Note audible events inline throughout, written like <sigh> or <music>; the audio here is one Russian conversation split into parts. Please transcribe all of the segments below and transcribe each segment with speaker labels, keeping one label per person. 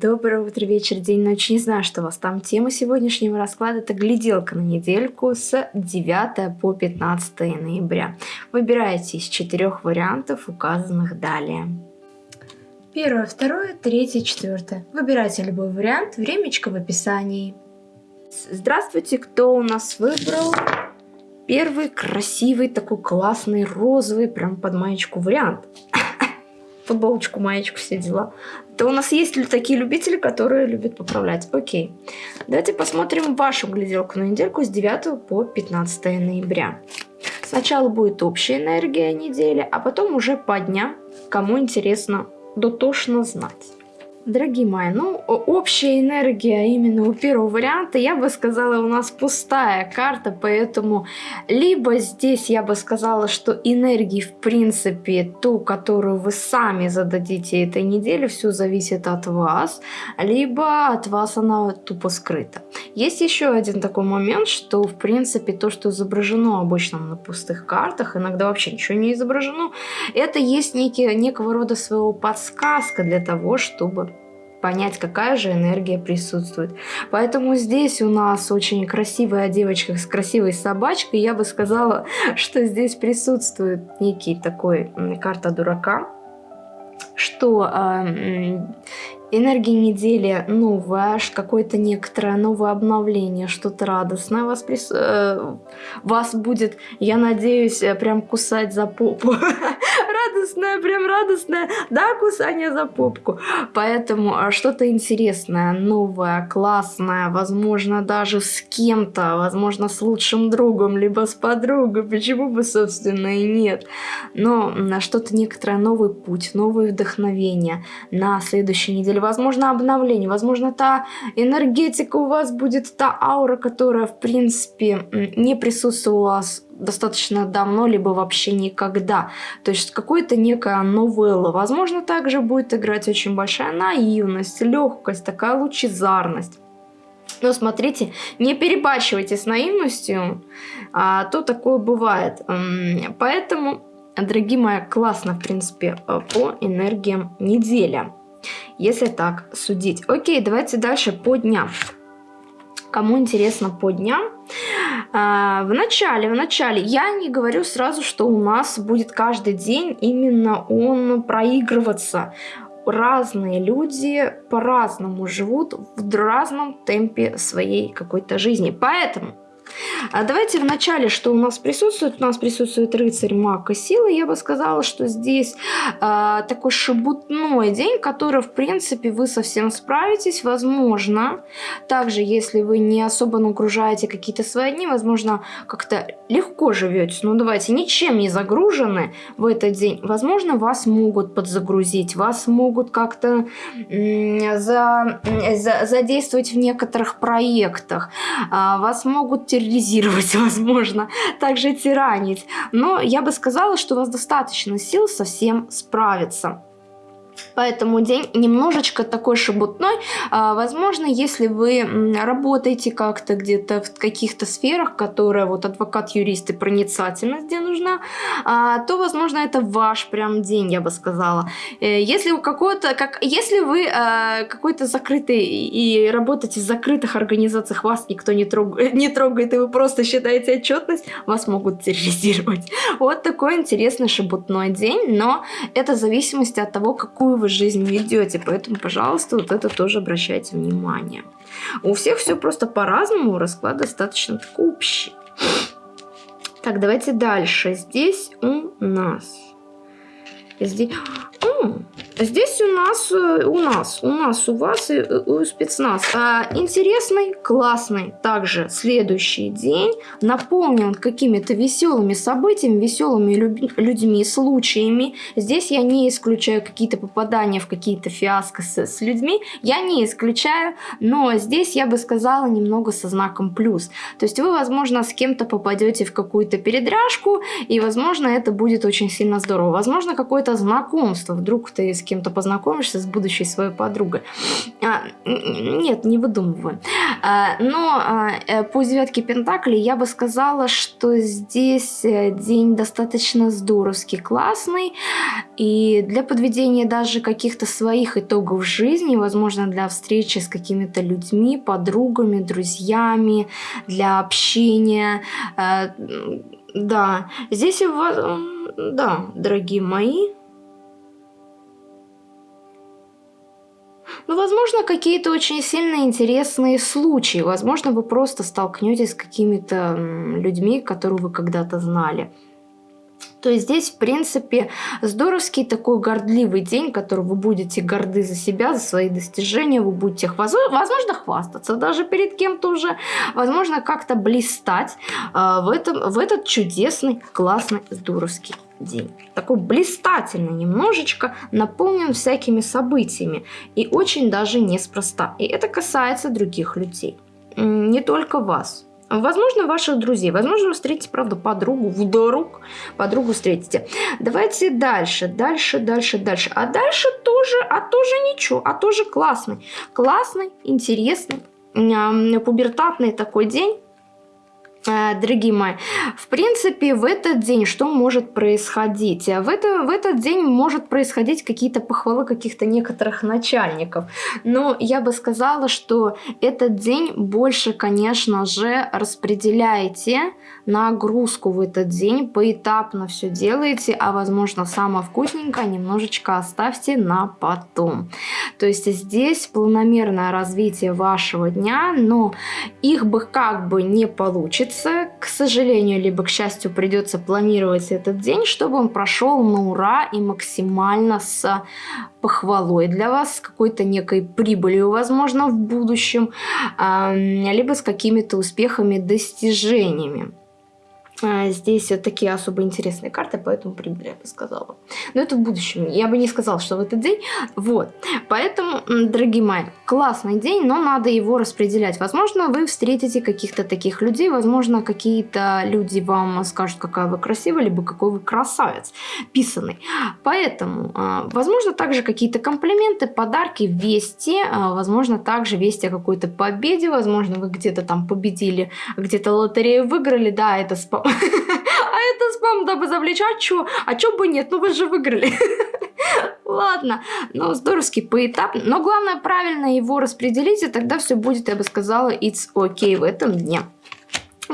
Speaker 1: Доброе утро, вечер, день, ночь. Не знаю, что у вас там. Тема сегодняшнего расклада – это гляделка на недельку с 9 по 15 ноября. Выбирайте из четырех вариантов, указанных далее. Первое, второе, третье, четвертое. Выбирайте любой вариант, времечко в описании. Здравствуйте, кто у нас выбрал первый красивый, такой классный, розовый, прям под маечку вариант? Футболочку, маечку, все дела то у нас есть такие любители, которые любят поправлять. Окей. Давайте посмотрим вашу гляделку на недельку с 9 по 15 ноября. Сначала будет общая энергия недели, а потом уже по дням, кому интересно дотошно знать. Дорогие мои, ну, общая энергия именно у первого варианта, я бы сказала, у нас пустая карта, поэтому либо здесь я бы сказала, что энергии, в принципе, ту, которую вы сами зададите этой неделе, все зависит от вас, либо от вас она тупо скрыта. Есть еще один такой момент, что, в принципе, то, что изображено обычно на пустых картах, иногда вообще ничего не изображено, это есть некий, некого рода своего подсказка для того, чтобы понять, какая же энергия присутствует. Поэтому здесь у нас очень красивая девочка с красивой собачкой. Я бы сказала, <laughs> что здесь присутствует некий такой карта дурака, что э, энергия недели новая, какое-то некоторое новое обновление, что-то радостное вас, прис... э, вас будет, я надеюсь, э, прям кусать за попу. <laughs> радостное, прям радостное, да, кусание за попку. Поэтому а, что-то интересное, новое, классное, возможно, даже с кем-то, возможно, с лучшим другом, либо с подругой, почему бы, собственно, и нет. Но что-то некоторое, новый путь, новые вдохновения на следующей неделе, возможно, обновление, возможно, та энергетика у вас будет, та аура, которая, в принципе, не присутствовала достаточно давно, либо вообще никогда. То есть какой-то некая новелла. Возможно, также будет играть очень большая наивность, легкость, такая лучезарность. Но смотрите, не перебачивайте с наивностью, а то такое бывает. Поэтому, дорогие мои, классно, в принципе, э, по энергиям неделя. Если так судить. Окей, давайте дальше по дням. Кому интересно по дням, а, в начале, в начале, я не говорю сразу, что у нас будет каждый день именно он проигрываться. Разные люди по-разному живут в разном темпе своей какой-то жизни. Поэтому а давайте в начале, что у нас присутствует. У нас присутствует рыцарь, маг и силы. Я бы сказала, что здесь э, такой шебутной день, который, в принципе, вы совсем справитесь. Возможно, также, если вы не особо нагружаете какие-то свои дни, возможно, как-то легко живете. Ну, давайте, ничем не загружены в этот день. Возможно, вас могут подзагрузить, вас могут как-то за, за, задействовать в некоторых проектах, э, вас могут терроризировать, <laughs> возможно, также тиранить. Но я бы сказала, что у вас достаточно сил совсем справиться. Поэтому день немножечко такой шебутной. А, возможно, если вы работаете как-то где-то в каких-то сферах, которые вот адвокат, юрист и проницательность где нужна, а, то, возможно, это ваш прям день, я бы сказала. Э, если у какого-то, как, если вы а, какой-то закрытый и работаете в закрытых организациях, вас никто не, трог, не трогает, и вы просто считаете отчетность, вас могут терроризировать. <laughs> Вот такой интересный шебутной день, но это в зависимости от того, какую какую вы жизнь ведете. Поэтому, пожалуйста, вот это тоже обращайте внимание. У всех все просто по-разному, расклад достаточно такой общий. Так, давайте дальше. Здесь у нас... Здесь... Здесь у нас, э, у нас, у нас, у вас и у спецназ. А, интересный, классный также следующий день наполнен какими-то веселыми событиями, веселыми людьми, случаями. Здесь я не исключаю какие-то попадания в какие-то фиаско с, с людьми, я не исключаю, но здесь я бы сказала немного со знаком плюс. То есть вы, возможно, с кем-то попадете в какую-то передряжку, и, возможно, это будет очень сильно здорово. Возможно, какое-то знакомство, вдруг ты с кем-то познакомишься, с будущей своей подругой. А, нет, не выдумываю. А, но а, э, по девятке Пентаклей я бы сказала, что здесь э, день достаточно здоровский, классный. И для подведения даже каких-то своих итогов жизни, возможно, для встречи с какими-то людьми, подругами, друзьями, для общения. Э, да, здесь вас... Да, дорогие мои, Ну, возможно, какие-то очень сильно интересные случаи. Возможно, вы просто столкнетесь с какими-то людьми, которых вы когда-то знали. То есть здесь, в принципе, здоровский такой гордливый день, который вы будете горды за себя, за свои достижения, вы будете, возможно, хвастаться даже перед кем-то уже, возможно, как-то блистать э, в, этом, в этот чудесный, классный, здоровский день. Такой блистательный немножечко, наполнен всякими событиями и очень даже неспроста. И это касается других людей, не только вас. Возможно, ваших друзей. Возможно, вы встретите, правда, подругу, вдруг подругу встретите. Давайте дальше, дальше, дальше, дальше. А дальше тоже, а тоже ничего, а тоже классный. Классный, интересный, пубертатный такой день. Э, дорогие мои, в принципе, в этот день что может происходить? В, это, в этот день может происходить какие-то похвалы каких-то некоторых начальников. Но я бы сказала, что этот день больше, конечно же, распределяете нагрузку в этот день, поэтапно все делаете, а возможно самое вкусненькое немножечко оставьте на потом. То есть здесь планомерное развитие вашего дня, но их бы как бы не получится, к сожалению, либо к счастью придется планировать этот день, чтобы он прошел на ура и максимально с похвалой для вас, с какой-то некой прибылью, возможно, в будущем, либо с какими-то успехами, достижениями. А, здесь вот такие особо интересные карты, поэтому прибыль, я бы сказала. Но это в будущем. Я бы не сказала, что в этот день. Вот. Поэтому, дорогие мои, классный день, но надо его распределять. Возможно, вы встретите каких-то таких людей, возможно, какие-то люди вам скажут, какая вы красивая, либо какой вы красавец, писанный. Поэтому, а, возможно, также какие-то комплименты, подарки, вести, а, возможно, также вести о какой-то победе, возможно, вы где-то там победили, где-то лотерею выиграли, да, это спам <laughs> А это спам, дабы завлечь. А чё? А чё бы нет? Ну вы же выиграли. <laughs> Ладно, ну здоровский поэтапно. Но главное правильно его распределить, и тогда все будет, я бы сказала, it's okay в этом дне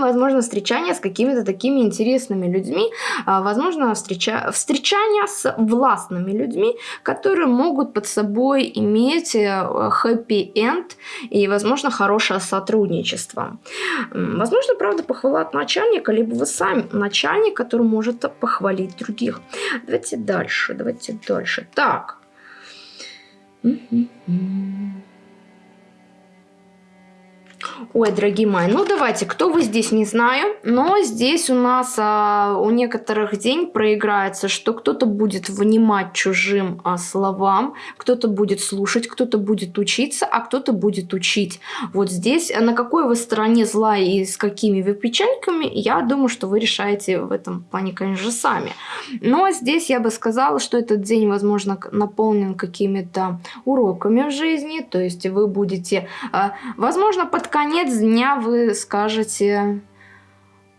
Speaker 1: возможно, встречание с какими-то такими интересными людьми, а, возможно, встреча... встречание с властными людьми, которые могут под собой иметь хэппи-энд и, возможно, хорошее сотрудничество. Возможно, правда, похвала от начальника, либо вы сами начальник, который может похвалить других. Давайте дальше, давайте дальше. Так. Mm-hmm. Ой, дорогие мои, ну давайте, кто вы здесь, не знаю, но здесь у нас а, у некоторых день проиграется, что кто-то будет внимать чужим а, словам, кто-то будет слушать, кто-то будет учиться, а кто-то будет учить. Вот здесь, на какой вы стороне зла и с какими вы печеньками, я думаю, что вы решаете в этом плане, конечно же, сами. Но здесь я бы сказала, что этот день, возможно, наполнен какими-то уроками в жизни, то есть вы будете, а, возможно, под конец дня вы скажете,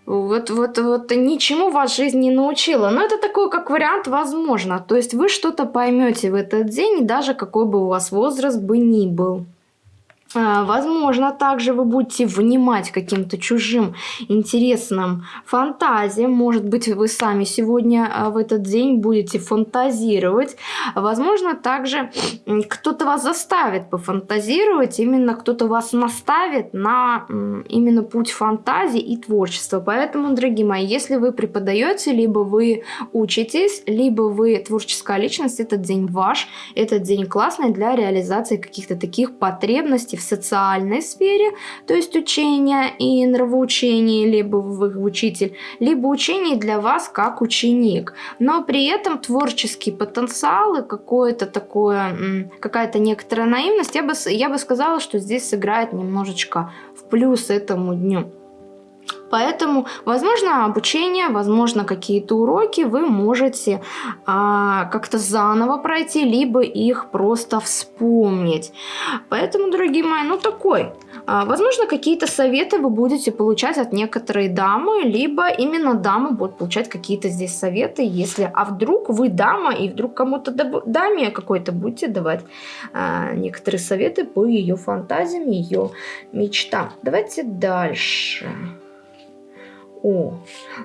Speaker 1: вот, вот, вот ничему вас жизнь не научила. Но это такой, как вариант, возможно. То есть вы что-то поймете в этот день, даже какой бы у вас возраст бы ни был. А, возможно, также вы будете внимать каким-то чужим интересным фантазиям. Может быть, вы сами сегодня а, в этот день будете фантазировать. Возможно, также кто-то вас заставит пофантазировать, именно кто-то вас наставит на именно путь фантазии и творчества. Поэтому, дорогие мои, если вы преподаете, либо вы учитесь, либо вы творческая личность, этот день ваш, этот день классный для реализации каких-то таких потребностей в социальной сфере, то есть учение и нравоучение, либо вы учитель, либо учение для вас как ученик. Но при этом творческий потенциал и какое-то такое, какая-то некоторая наивность, я бы, я бы сказала, что здесь сыграет немножечко в плюс этому дню. Поэтому, возможно, обучение, возможно, какие-то уроки вы можете а, как-то заново пройти, либо их просто вспомнить. Поэтому, дорогие мои, ну такой. А, возможно, какие-то советы вы будете получать от некоторой дамы, либо именно дамы будут получать какие-то здесь советы, если, а вдруг вы дама, и вдруг кому-то даме какой-то будете давать а, некоторые советы по ее фантазиям, ее мечтам. Давайте дальше. О,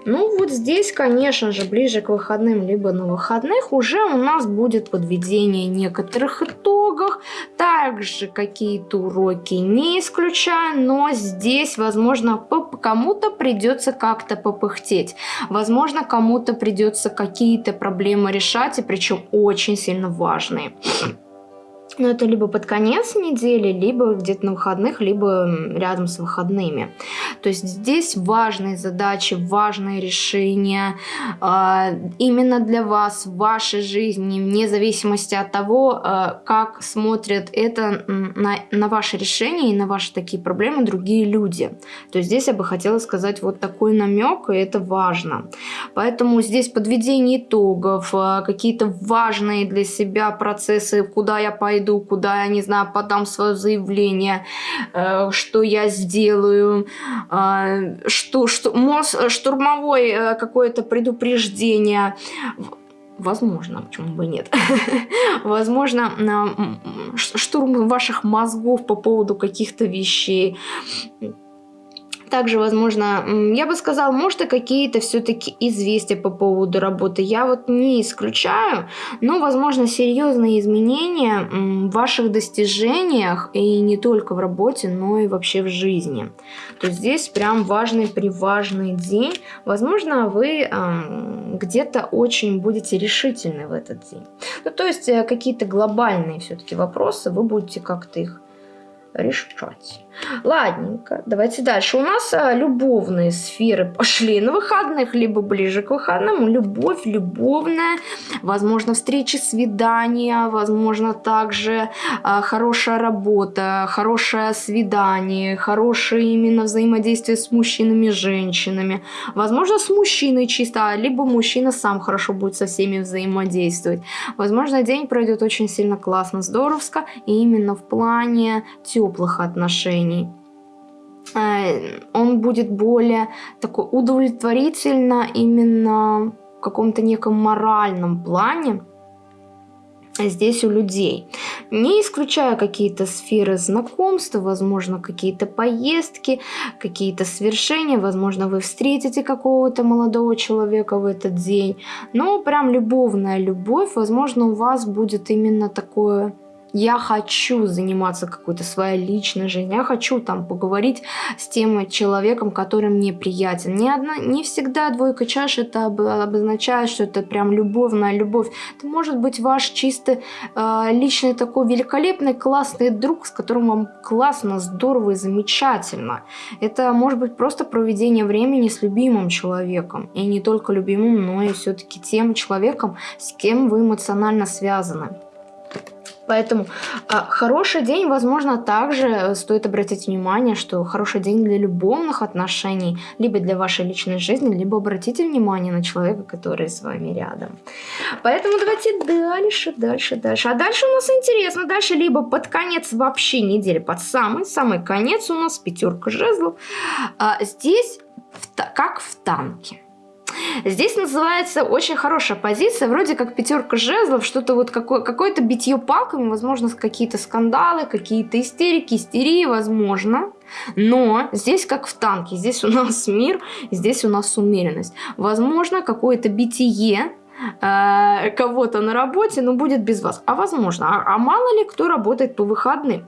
Speaker 1: ну вот здесь, конечно же, ближе к выходным, либо на выходных уже у нас будет подведение некоторых итогов. Также какие-то уроки не исключаю, но здесь, возможно, кому-то придется как-то попыхтеть. Возможно, кому-то придется какие-то проблемы решать, и причем очень сильно важные. Но это либо под конец недели, либо где-то на выходных, либо рядом с выходными. То есть здесь важные задачи, важные решения э, именно для вас, в вашей жизни, вне зависимости от того, э, как смотрят это на, на ваши решения и на ваши такие проблемы другие люди. То есть здесь я бы хотела сказать вот такой намек, и это важно. Поэтому здесь подведение итогов, э, какие-то важные для себя процессы, куда я пойду, пойду, куда я, не знаю, подам свое заявление, э, что я сделаю, э, что, что, мост, штурмовое э, какое-то предупреждение. Возможно, почему бы нет. <laughs> Возможно, штурм ваших мозгов по поводу каких-то вещей. Также, возможно, я бы сказал, может и какие-то все-таки известия по поводу работы. Я вот не исключаю, но, возможно, серьезные изменения в ваших достижениях и не только в работе, но и вообще в жизни. То есть здесь прям важный, приважный день. Возможно, вы где-то очень будете решительны в этот день. Ну, то есть э, какие-то глобальные все-таки вопросы, вы будете как-то их решать. Ладненько, давайте дальше. У нас а, любовные сферы пошли на выходных, либо ближе к выходным. Любовь, любовная, возможно, встречи, свидания, возможно, также а, хорошая работа, хорошее свидание, хорошее именно взаимодействие с мужчинами, женщинами. Возможно, с мужчиной чисто, либо мужчина сам хорошо будет со всеми взаимодействовать. Возможно, день пройдет очень сильно классно, здоровско, и именно в плане теплых отношений. Э, он будет более такой удовлетворительно именно в каком-то неком моральном плане здесь у людей. Не исключая какие-то сферы знакомства, возможно, какие-то поездки, какие-то свершения, возможно, вы встретите какого-то молодого человека в этот день. Но прям любовная любовь, возможно, у вас будет именно такое я хочу заниматься какой-то своей личной жизнью, я хочу там поговорить с тем человеком, который мне приятен. Не, одна, не всегда двойка чаш это обозначает, что это прям любовная любовь. Это может быть ваш чисто э, личный такой великолепный, классный друг, с которым вам классно, здорово и замечательно. Это может быть просто проведение времени с любимым человеком. И не только любимым, но и все-таки тем человеком, с кем вы эмоционально связаны. Поэтому а, хороший день, возможно, также стоит обратить внимание, что хороший день для любовных отношений, либо для вашей личной жизни, либо обратите внимание на человека, который с вами рядом. Поэтому давайте дальше, дальше, дальше. А дальше у нас интересно, дальше либо под конец вообще недели, под самый-самый конец у нас пятерка жезлов. А, здесь в, как в танке. Здесь называется очень хорошая позиция, вроде как пятерка жезлов, что-то вот какое- какое-то битье палками, возможно, какие-то скандалы, какие-то истерики, истерии, возможно. Но здесь как в танке, здесь у нас <laughs> мир, здесь у нас умеренность. Возможно, какое-то битие, э, кого-то на работе, но будет без вас. А возможно, а, а мало ли кто работает по выходным.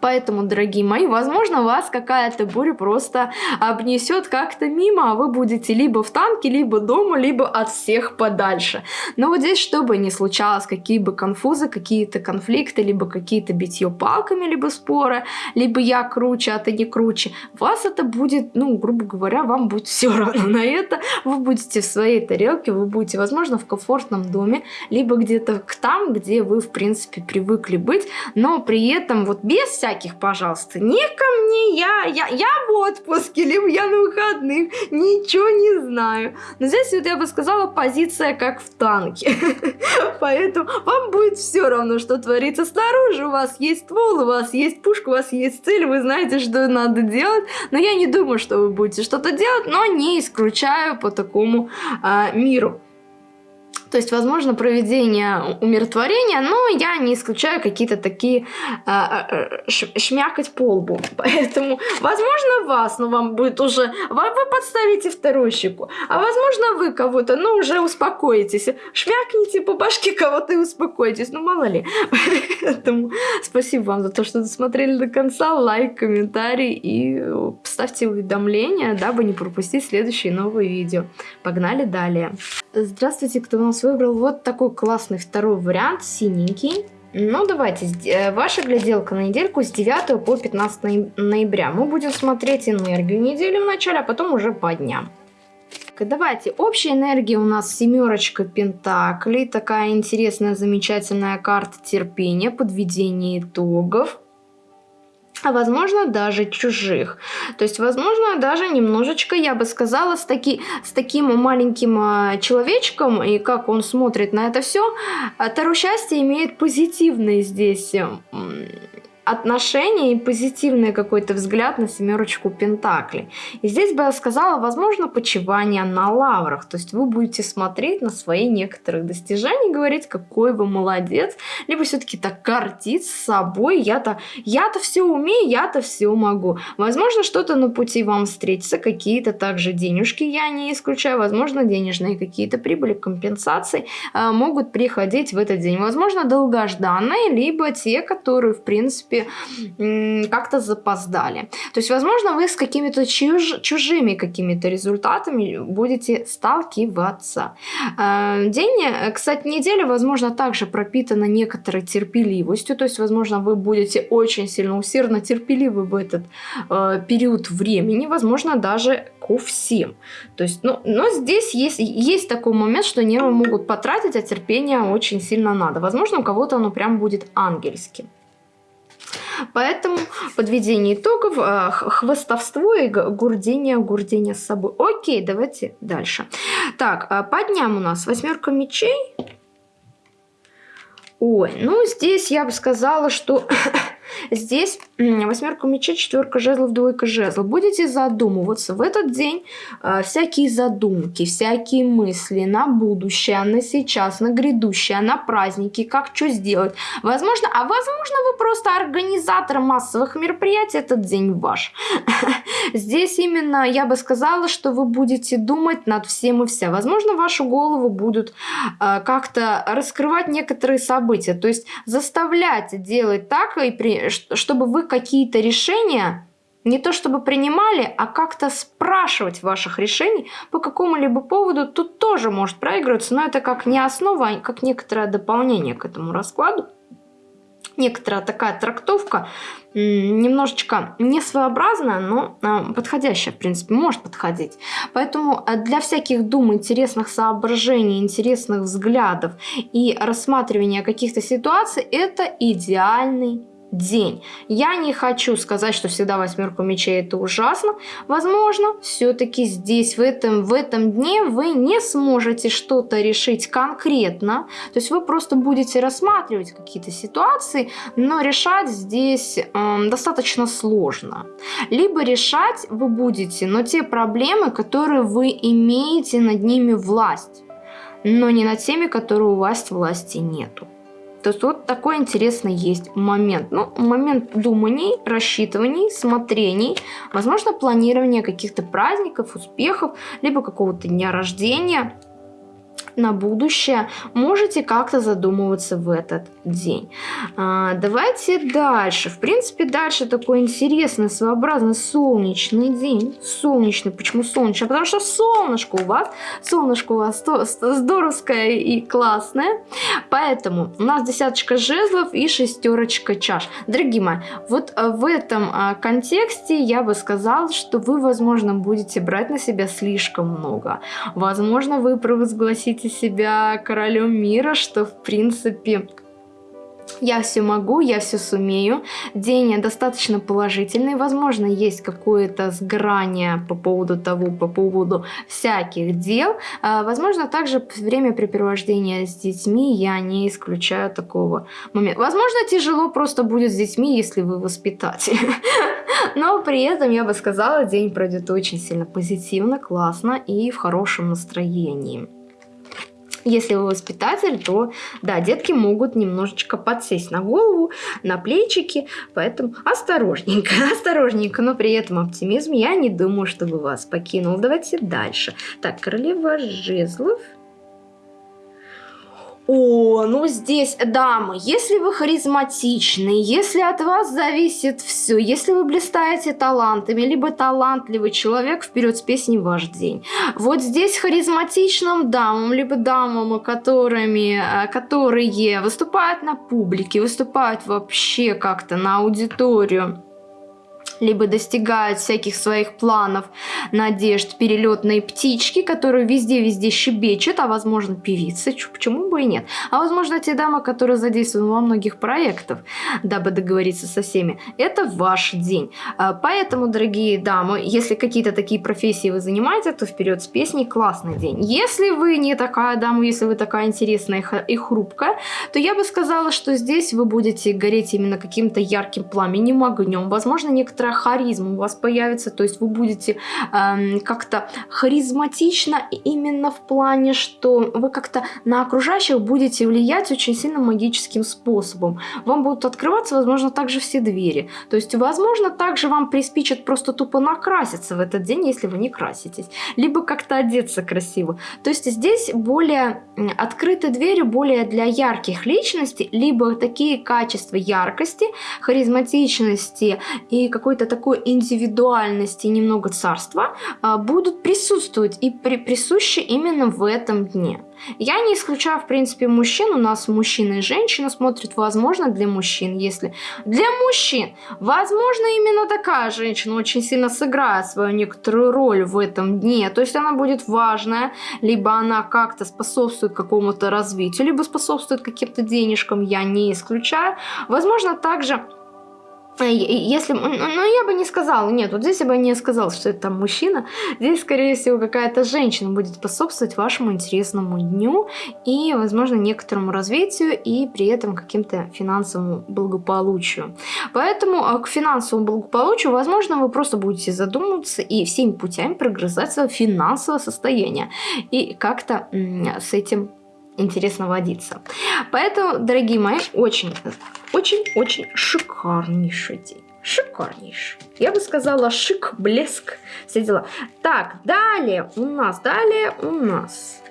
Speaker 1: Поэтому, дорогие мои, возможно, вас какая-то буря просто обнесет как-то мимо, а вы будете либо в танке, либо дома, либо от всех подальше. Но вот здесь, чтобы не случалось какие бы конфузы, какие-то конфликты, либо какие-то битье палками, либо споры, либо я круче, а ты не круче, вас это будет, ну, грубо говоря, вам будет все равно на это. Вы будете в своей тарелке, вы будете, возможно, в комфортном доме, либо где-то там, где вы, в принципе, привыкли быть, но при этом вот без всяких всяких, пожалуйста. Не ко мне, я, я, я в отпуске, либо я на выходных, ничего не знаю. Но здесь вот я бы сказала, позиция как в танке. <laughs> Поэтому вам будет все равно, что творится снаружи. У вас есть ствол, у вас есть пушка, у вас есть цель, вы знаете, что надо делать. Но я не думаю, что вы будете что-то делать, но не исключаю по такому а, миру. То есть, возможно, проведение умиротворения, но я не исключаю какие-то такие э, шмякать по лбу. <laughs> Поэтому, возможно, вас, но вам будет уже... Вы, вы подставите вторую щеку. А возможно, вы кого-то, ну, уже успокоитесь. Шмякните по башке кого-то и успокойтесь. Ну, мало ли. <laughs> Поэтому спасибо вам за то, что досмотрели до конца. Лайк, комментарий и ставьте уведомления, дабы не пропустить следующие новые видео. Погнали далее. Здравствуйте, кто у нас выбрал вот такой классный второй вариант, синенький. Ну, давайте, э, ваша гляделка на недельку с 9 по 15 ноября. Мы будем смотреть энергию недели в начале, а потом уже по дням. Давайте, общая энергия у нас семерочка пентаклей, такая интересная, замечательная карта терпения, подведение итогов а возможно даже чужих. То есть, возможно, даже немножечко, я бы сказала, с, таки, с таким маленьким э, человечком, и как он смотрит на это все, Таро счастье имеет позитивный здесь отношение и позитивный какой-то взгляд на семерочку Пентаклей. И здесь бы я сказала, возможно, почивание на лаврах. То есть вы будете смотреть на свои некоторые достижения, говорить, какой вы молодец, либо все-таки так гордиться собой, я-то я-то все умею, я-то все могу. Возможно, что-то на пути вам встретится, какие-то также денежки, я не исключаю, возможно, денежные какие-то прибыли, компенсации э, могут приходить в этот день. Возможно, долгожданные, либо те, которые, в принципе, как-то запоздали. То есть, возможно, вы с какими-то чуж чужими какими-то результатами будете сталкиваться. Э, день, кстати, неделя, возможно, также пропитана некоторой терпеливостью. То есть, возможно, вы будете очень сильно усердно терпеливы в этот э, период времени. Возможно, даже ко всем. То есть, ну, но здесь есть, есть такой момент, что нервы могут потратить, а терпение очень сильно надо. Возможно, у кого-то оно прям будет ангельским. Поэтому подведение итогов, э, хвостовство и гурдение, гурдение с собой. Окей, давайте дальше. Так, э, по дням у нас восьмерка мечей. Ой, ну здесь я бы сказала, что Здесь восьмерка мечей, четверка жезлов, двойка жезлов. Будете задумываться в этот день э, всякие задумки, всякие мысли на будущее, на сейчас, на грядущее, на праздники, как что сделать. Возможно, а возможно вы просто организатор массовых мероприятий, этот день ваш. <laughs> Здесь именно я бы сказала, что вы будете думать над всем и вся. Возможно, вашу голову будут э, как-то раскрывать некоторые события, то есть заставлять делать так и при чтобы вы какие-то решения не то чтобы принимали, а как-то спрашивать ваших решений по какому-либо поводу, тут тоже может проигрываться, но это как не основа, а как некоторое дополнение к этому раскладу. Некоторая такая трактовка, немножечко не своеобразная, но а, подходящая, в принципе, может подходить. Поэтому а, для всяких дум, интересных соображений, интересных взглядов и рассматривания каких-то ситуаций, это идеальный день. Я не хочу сказать, что всегда восьмерка мечей это ужасно. Возможно, все-таки здесь, в этом, в этом дне вы не сможете что-то решить конкретно. То есть вы просто будете рассматривать какие-то ситуации, но решать здесь э, достаточно сложно. Либо решать вы будете, но те проблемы, которые вы имеете над ними власть, но не над теми, которые у вас власти нету. То есть вот такой интересный есть момент. Ну, момент думаний, рассчитываний, смотрений, возможно, планирования каких-то праздников, успехов, либо какого-то дня рождения – на будущее, можете как-то задумываться в этот день. А, давайте дальше. В принципе, дальше такой интересный, своеобразный солнечный день. Солнечный. Почему солнечный? Потому что солнышко у вас, солнышко у вас здоровское и классное. Поэтому у нас десяточка жезлов и шестерочка чаш. Дорогие мои, вот а, в этом а, контексте я бы сказала, что вы, возможно, будете брать на себя слишком много. Возможно, вы провозгласите себя королем мира, что в принципе я все могу, я все сумею. День достаточно положительный. Возможно, есть какое-то сграние по поводу того, по поводу всяких дел. А, возможно, также времяпрепровождение с детьми я не исключаю такого момента. Возможно, тяжело просто будет с детьми, если вы воспитатель. <laughs> Но при этом, я бы сказала, день пройдет очень сильно позитивно, классно и в хорошем настроении. Если вы воспитатель, то да, детки могут немножечко подсесть на голову, на плечики, поэтому осторожненько, <laughs> осторожненько, но при этом оптимизм я не думаю, чтобы вас покинул. Давайте дальше. Так, королева жезлов. О, ну здесь, дамы, если вы харизматичны, если от вас зависит все, если вы блистаете талантами, либо талантливый человек, вперед с песней ваш день. Вот здесь харизматичным дамам, либо дамам, которыми, э, которые выступают на публике, выступают вообще как-то на аудиторию, либо достигают всяких своих планов, надежд, перелетные птички, которые везде-везде щебечут, а возможно певицы, почему бы и нет. А возможно те дамы, которые задействованы во многих проектах, дабы договориться со всеми. Это ваш день. А, поэтому, дорогие дамы, если какие-то такие профессии вы занимаете, то вперед с песней классный день. Если вы не такая дама, если вы такая интересная и хрупкая, то я бы сказала, что здесь вы будете гореть именно каким-то ярким пламенем, огнем. Возможно, некоторые некоторая харизма у вас появится, то есть вы будете эм, как-то харизматично именно в плане, что вы как-то на окружающих будете влиять очень сильно магическим способом. Вам будут открываться, возможно, также все двери. То есть, возможно, также вам приспичит просто тупо накраситься в этот день, если вы не краситесь. Либо как-то одеться красиво. То есть здесь более открыты двери, более для ярких личностей, либо такие качества яркости, харизматичности и какой-то какой-то такой индивидуальности, немного царства а, будут присутствовать и при, присущи именно в этом дне. Я не исключаю, в принципе, мужчин. У нас мужчина и женщина смотрят, возможно, для мужчин. Если для мужчин, возможно, именно такая женщина очень сильно сыграет свою некоторую роль в этом дне. То есть она будет важная, либо она как-то способствует какому-то развитию, либо способствует каким-то денежкам, я не исключаю. Возможно, также если, ну, я бы не сказала, нет, вот здесь я бы не сказала, что это там мужчина, здесь, скорее всего, какая-то женщина будет способствовать вашему интересному дню и, возможно, некоторому развитию и при этом каким-то финансовому благополучию. Поэтому а, к финансовому благополучию, возможно, вы просто будете задумываться и всеми путями прогрызать свое финансовое состояние и как-то с этим интересно водиться. Поэтому, дорогие мои, очень, очень, очень шикарнейший день. Шикарнейший. Я бы сказала шик, блеск, все дела. Так, далее у нас, далее у нас.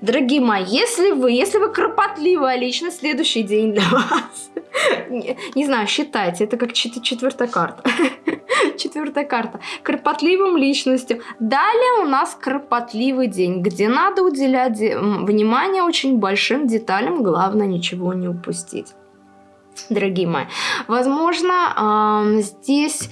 Speaker 1: Дорогие мои, если вы, если вы кропотливая личность, следующий день для вас. Не, не знаю, считайте, это как четвертая карта. <laughs> Четвертая карта. Кропотливым личностям. Далее у нас кропотливый день, где надо уделять внимание очень большим деталям, главное ничего не упустить дорогие мои. Возможно, здесь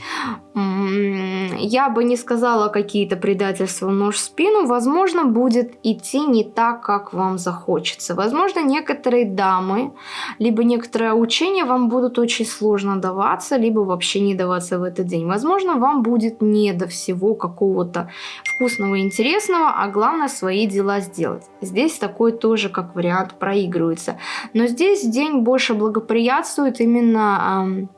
Speaker 1: я бы не сказала какие-то предательства в нож в спину. Возможно, будет идти не так, как вам захочется. Возможно, некоторые дамы, либо некоторое учение вам будут очень сложно даваться, либо вообще не даваться в этот день. Возможно, вам будет не до всего какого-то вкусного интересного, а главное свои дела сделать. Здесь такой тоже как вариант проигрывается. Но здесь день больше благоприятствует именно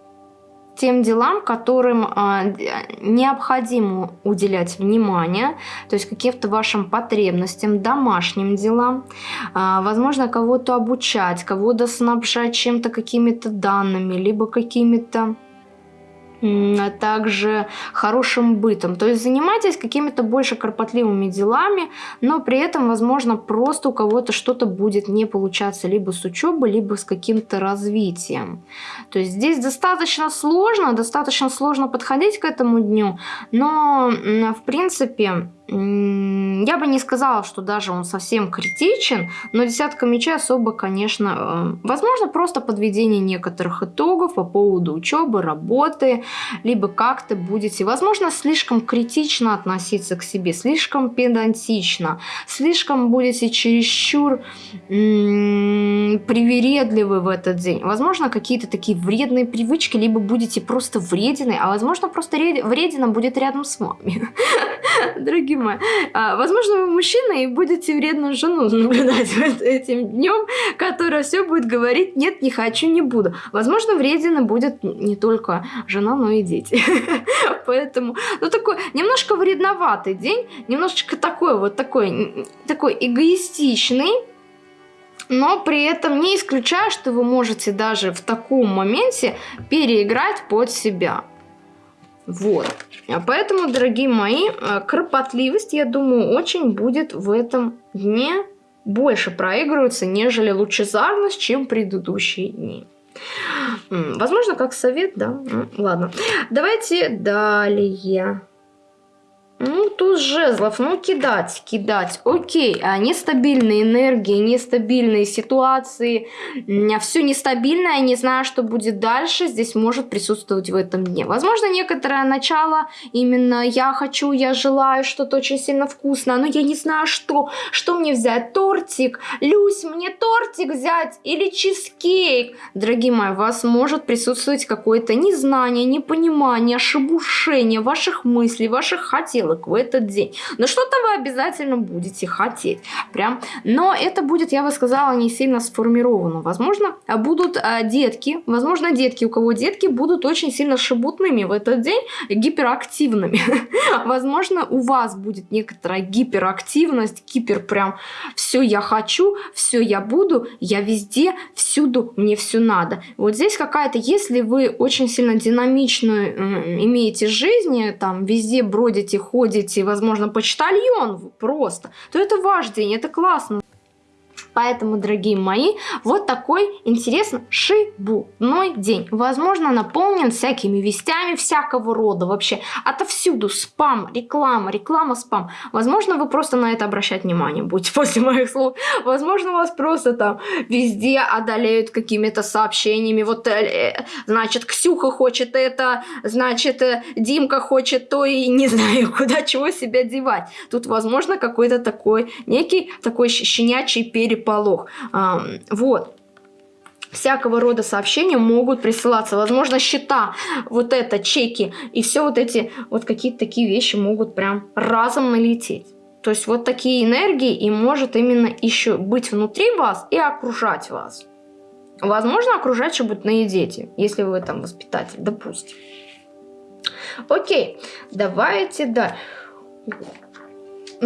Speaker 1: тем делам, которым э, необходимо уделять внимание, то есть каким-то вашим потребностям, домашним делам, э, возможно, кого-то обучать, кого-то снабжать чем-то, какими-то данными, либо какими-то а также хорошим бытом. То есть занимайтесь какими-то больше кропотливыми делами, но при этом, возможно, просто у кого-то что-то будет не получаться либо с учебой, либо с каким-то развитием. То есть здесь достаточно сложно, достаточно сложно подходить к этому дню, но в принципе я бы не сказала, что даже он совсем критичен, но десятка мечей особо, конечно, э, возможно, просто подведение некоторых итогов по поводу учебы, работы, либо как-то будете, возможно, слишком критично относиться к себе, слишком педантично, слишком будете чересчур привередливы в этот день. Возможно, какие-то такие вредные привычки, либо будете просто вредины, а возможно, просто вредина будет рядом с вами. <laughs> Дорогие мои, а, возможно, вы мужчина и будете вредную жену <laughs> наблюдать этим днем, которая все будет говорить «нет, не хочу, не буду». Возможно, вредина будет не только жена, но и дети. <laughs> Поэтому, ну, такой немножко вредноватый день, немножечко такой вот такой, такой эгоистичный, но при этом не исключаю, что вы можете даже в таком моменте переиграть под себя. Вот. А поэтому, дорогие мои, э, кропотливость, я думаю, очень будет в этом дне больше проигрываться, нежели лучезарность, чем предыдущие дни. Возможно, как совет, да? Ладно. Давайте далее. Ну, туз жезлов, ну, кидать, кидать, окей, а нестабильные энергии, нестабильные ситуации, все нестабильное, не знаю, что будет дальше, здесь может присутствовать в этом дне. Возможно, некоторое начало, именно я хочу, я желаю что-то очень сильно вкусное, но я не знаю, что, что мне взять, тортик, Люсь, мне тортик взять? Или чизкейк. Дорогие мои, у вас может присутствовать какое-то незнание, непонимание, ошибушение ваших мыслей, ваших хотел хотелок в этот день. Но что-то вы обязательно будете хотеть. Прям. Но это будет, я бы сказала, не сильно сформировано. Возможно, будут а, детки, возможно, детки, у кого детки будут очень сильно шебутными в этот день, гиперактивными. <laughs> Возможно, у вас будет некоторая гиперактивность, гипер прям все я хочу, все я буду, я везде, всюду, мне все надо. Вот здесь какая-то, если вы очень сильно динамичную имеете жизнь, там везде бродите, возможно, почтальон просто, то это ваш день, это классно. Поэтому, дорогие мои, вот такой интересный шибуной день. Возможно, наполнен всякими вестями всякого рода вообще. Отовсюду спам, реклама, реклама, спам. Возможно, вы просто на это обращать внимание будете <laughs> после моих слов. Возможно, вас просто там везде одолеют какими-то сообщениями. Вот, э, значит, Ксюха хочет это, значит, э, Димка хочет то, и не <laughs> знаю, куда чего себя девать. Тут, возможно, какой-то такой, некий такой щенячий перепад переполох. Вот всякого рода сообщения могут присылаться. Возможно, счета, вот это, чеки и все вот эти, вот какие-то такие вещи могут прям разом налететь. То есть вот такие энергии и может именно еще быть внутри вас и окружать вас. Возможно, окружать еще будут на дети, если вы там воспитатель, допустим. Окей, давайте, да.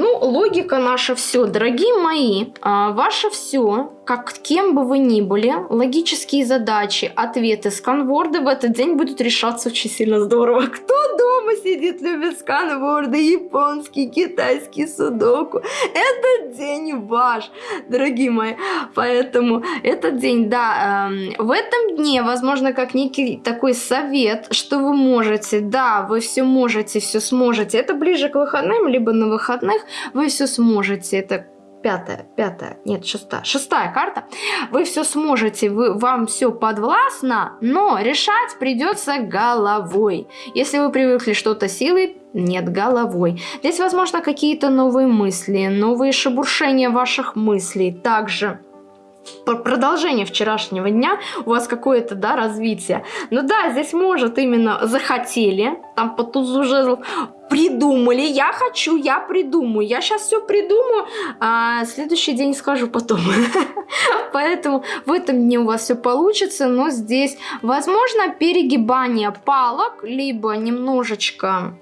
Speaker 1: Ну, логика наша все, дорогие мои, а, ваше все как кем бы вы ни были, логические задачи, ответы, сканворды в этот день будут решаться очень сильно здорово. Кто дома сидит, любит сканворды, японский, китайский, судоку. Этот день ваш, дорогие мои. Поэтому этот день, да, э, в этом дне, возможно, как некий такой совет, что вы можете, да, вы все можете, все сможете. Это ближе к выходным, либо на выходных вы все сможете. Это пятая, пятая, нет, шестая, шестая карта, вы все сможете, вы, вам все подвластно, но решать придется головой. Если вы привыкли что-то силой, нет, головой. Здесь, возможно, какие-то новые мысли, новые шебуршения ваших мыслей, также продолжение вчерашнего дня, у вас какое-то, да, развитие. Ну да, здесь может именно захотели, там по тузу жезлов, придумали, я хочу, я придумаю, я сейчас все придумаю, а следующий день скажу потом. <laughs> Поэтому в этом дне у вас все получится, но здесь, возможно, перегибание палок, либо немножечко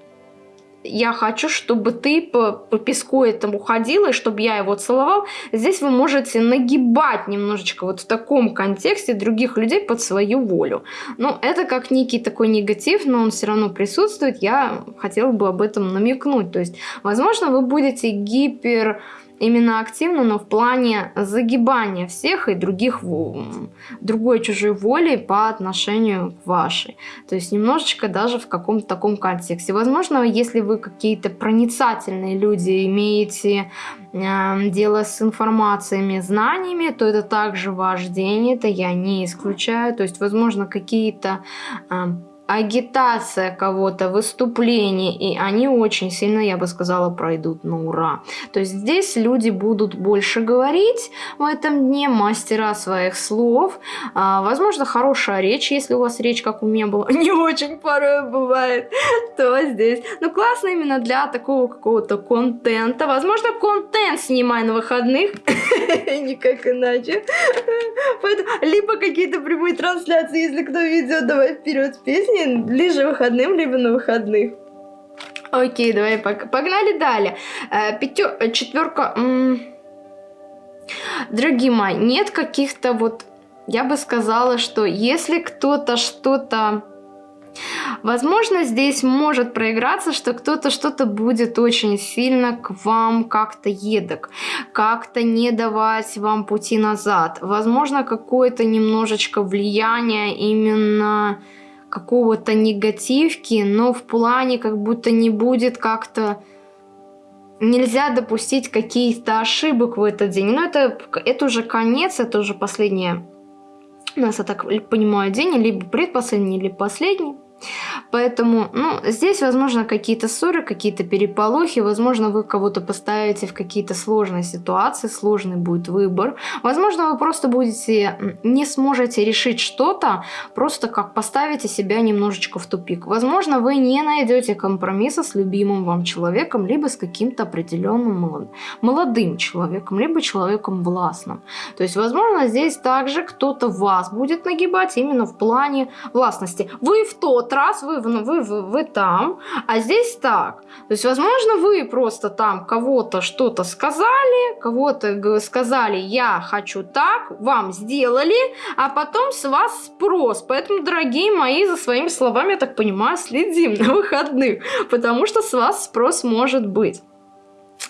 Speaker 1: я хочу, чтобы ты по, по песку этому ходила, и чтобы я его целовал. Здесь вы можете нагибать немножечко вот в таком контексте других людей под свою волю. Ну, это как некий такой негатив, но он все равно присутствует. Я хотела бы об этом намекнуть. То есть, возможно, вы будете гипер именно активно, но в плане загибания всех и других другой чужой воли по отношению к вашей. То есть немножечко даже в каком-то таком контексте. Возможно, если вы какие-то проницательные люди, имеете э, дело с информациями, знаниями, то это также ваш день, это я не исключаю. То есть, возможно, какие-то э, агитация кого-то, выступление, и они очень сильно, я бы сказала, пройдут на ура. То есть здесь люди будут больше говорить в этом дне, мастера своих слов. А, возможно, хорошая речь, если у вас речь, как у меня была, <laughs> не очень порой бывает, то здесь. Ну, классно именно для такого какого-то контента. Возможно, контент снимай на выходных, <laughs> никак иначе. Либо какие-то прямые трансляции, если кто ведет, давай вперед с жизни ближе выходным, либо на выходных. Окей, давай погнали далее. Э, Пятер... Э, четверка... Дорогие мои, нет каких-то вот... Я бы сказала, что если кто-то что-то... Возможно, здесь может проиграться, что кто-то что-то будет очень сильно к вам как-то едок, как-то не давать вам пути назад. Возможно, какое-то немножечко влияние именно какого-то негативки, но в плане как будто не будет как-то... Нельзя допустить каких-то ошибок в этот день. Но это, это уже конец, это уже последний, у нас, я так понимаю, день, либо предпоследний, либо последний. Поэтому, ну, здесь, возможно, какие-то ссоры, какие-то переполохи, возможно, вы кого-то поставите в какие-то сложные ситуации, сложный будет выбор. Возможно, вы просто будете, не сможете решить что-то, просто как поставите себя немножечко в тупик. Возможно, вы не найдете компромисса с любимым вам человеком, либо с каким-то определенным молодым человеком, либо человеком властным. То есть, возможно, здесь также кто-то вас будет нагибать именно в плане властности. Вы в тот раз вы, вы, вы, вы там, а здесь так. То есть, возможно, вы просто там кого-то что-то сказали, кого-то сказали, я хочу так, вам сделали, а потом с вас спрос. Поэтому, дорогие мои, за своими словами, я так понимаю, следим на выходных, потому что с вас спрос может быть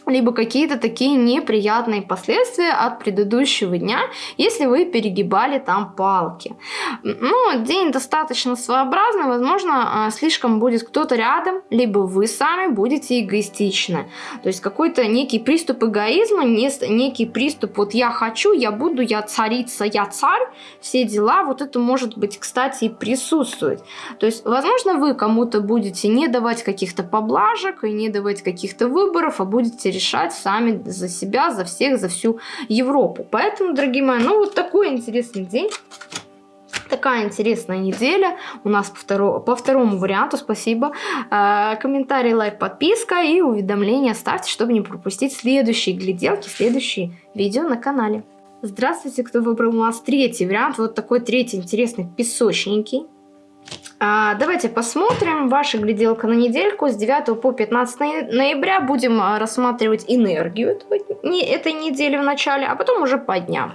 Speaker 1: либо какие-то такие неприятные последствия от предыдущего дня, если вы перегибали там палки. Ну, день достаточно своеобразный, возможно, а, слишком будет кто-то рядом, либо вы сами будете эгоистичны. То есть какой-то некий приступ эгоизма, некий приступ вот я хочу, я буду, я царица, я царь, все дела, вот это может быть, кстати, и присутствовать. То есть, возможно, вы кому-то будете не давать каких-то поблажек и не давать каких-то выборов, а будете решать сами за себя, за всех, за всю Европу. Поэтому, дорогие мои, ну вот такой интересный день. Такая интересная неделя у нас по, второ, по второму варианту, спасибо. Э, комментарий, лайк, подписка и уведомления ставьте, чтобы не пропустить следующие гляделки, следующие видео на канале. Здравствуйте, кто выбрал у нас третий вариант, вот такой третий интересный, песочненький. А, давайте посмотрим. Ваша гляделка на недельку с 9 по 15 ноября. Будем а, рассматривать энергию этой недели в начале, а потом уже по дням.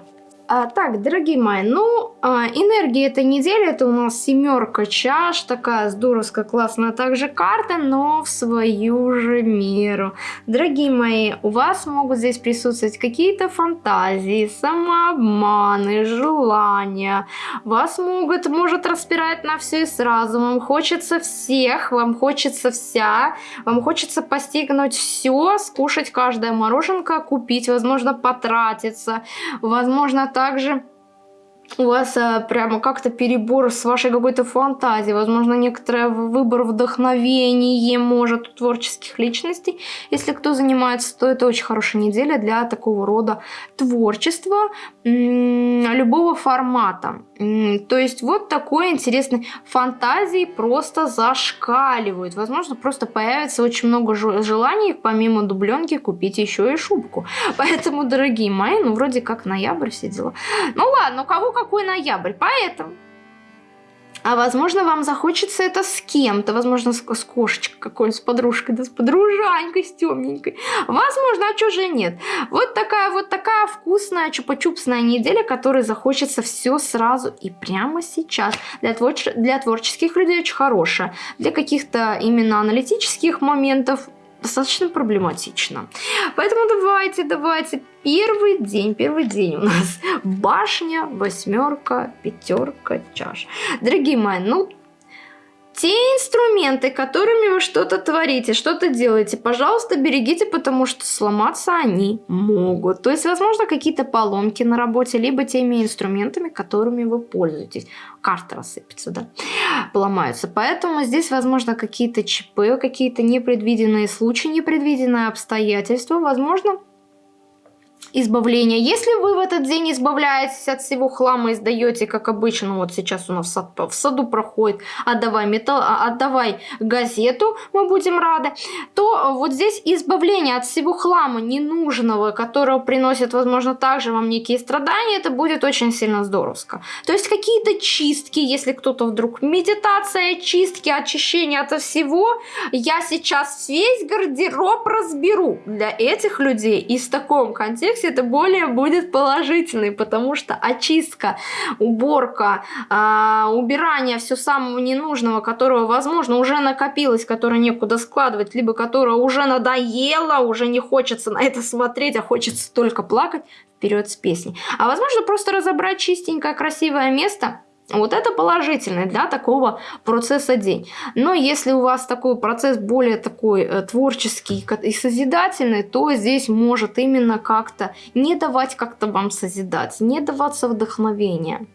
Speaker 1: А, так, дорогие мои, ну, а, энергия этой недели, это у нас семерка чаш, такая здоровская, классная также карта, но в свою же меру. Дорогие мои, у вас могут здесь присутствовать какие-то фантазии, самообманы, желания. Вас могут, может распирать на все и сразу. Вам хочется всех, вам хочется вся, вам хочется постигнуть все, скушать каждое мороженка, купить, возможно, потратиться, возможно, так также у вас а, прямо как-то перебор с вашей какой-то фантазией, возможно, некоторый выбор вдохновения может у творческих личностей. Если кто занимается, то это очень хорошая неделя для такого рода творчества любого формата. То есть вот такой интересный фантазии просто зашкаливают. Возможно, просто появится очень много желаний, помимо дубленки, купить еще и шубку. <laughs> Поэтому, дорогие мои, ну вроде как ноябрь все дела. Ну ладно, у кого какой ноябрь, поэтому... А возможно, вам захочется это с кем-то, возможно, с, с кошечкой какой-то, с подружкой, да с подружанькой, с темненькой. Возможно, а что же нет? Вот такая вот такая вкусная чупа-чупсная неделя, которой захочется все сразу и прямо сейчас. Для, твор для творческих людей очень хорошая. Для каких-то именно аналитических моментов достаточно проблематично. Поэтому давайте, давайте. Первый день, первый день у нас <laughs> башня, восьмерка, пятерка, чаш. Дорогие мои, ну те инструменты, которыми вы что-то творите, что-то делаете, пожалуйста, берегите, потому что сломаться они могут. То есть, возможно, какие-то поломки на работе, либо теми инструментами, которыми вы пользуетесь. Карта рассыпется, да. поломаются. Поэтому здесь, возможно, какие-то ЧП, какие-то непредвиденные случаи, непредвиденные обстоятельства, возможно, избавления. Если вы в этот день избавляетесь от всего хлама и сдаете, как обычно, вот сейчас у нас в, сад, в саду проходит, отдавай, металл, а, отдавай газету, мы будем рады, то вот здесь избавление от всего хлама ненужного, которого приносит, возможно, также вам некие страдания, это будет очень сильно здоровско. То есть какие-то чистки, если кто-то вдруг медитация, чистки, очищение от всего, я сейчас весь гардероб разберу для этих людей и в таком контексте версии это более будет положительный, потому что очистка, уборка, э, убирание все самого ненужного, которого, возможно, уже накопилось, которое некуда складывать, либо которое уже надоело, уже не хочется на это смотреть, а хочется только плакать, вперед с песней. А возможно, просто разобрать чистенькое, красивое место – вот это положительный для такого процесса день. Но если у вас такой процесс более такой э, творческий и созидательный, то здесь может именно как-то не давать как-то вам созидать, не даваться вдохновения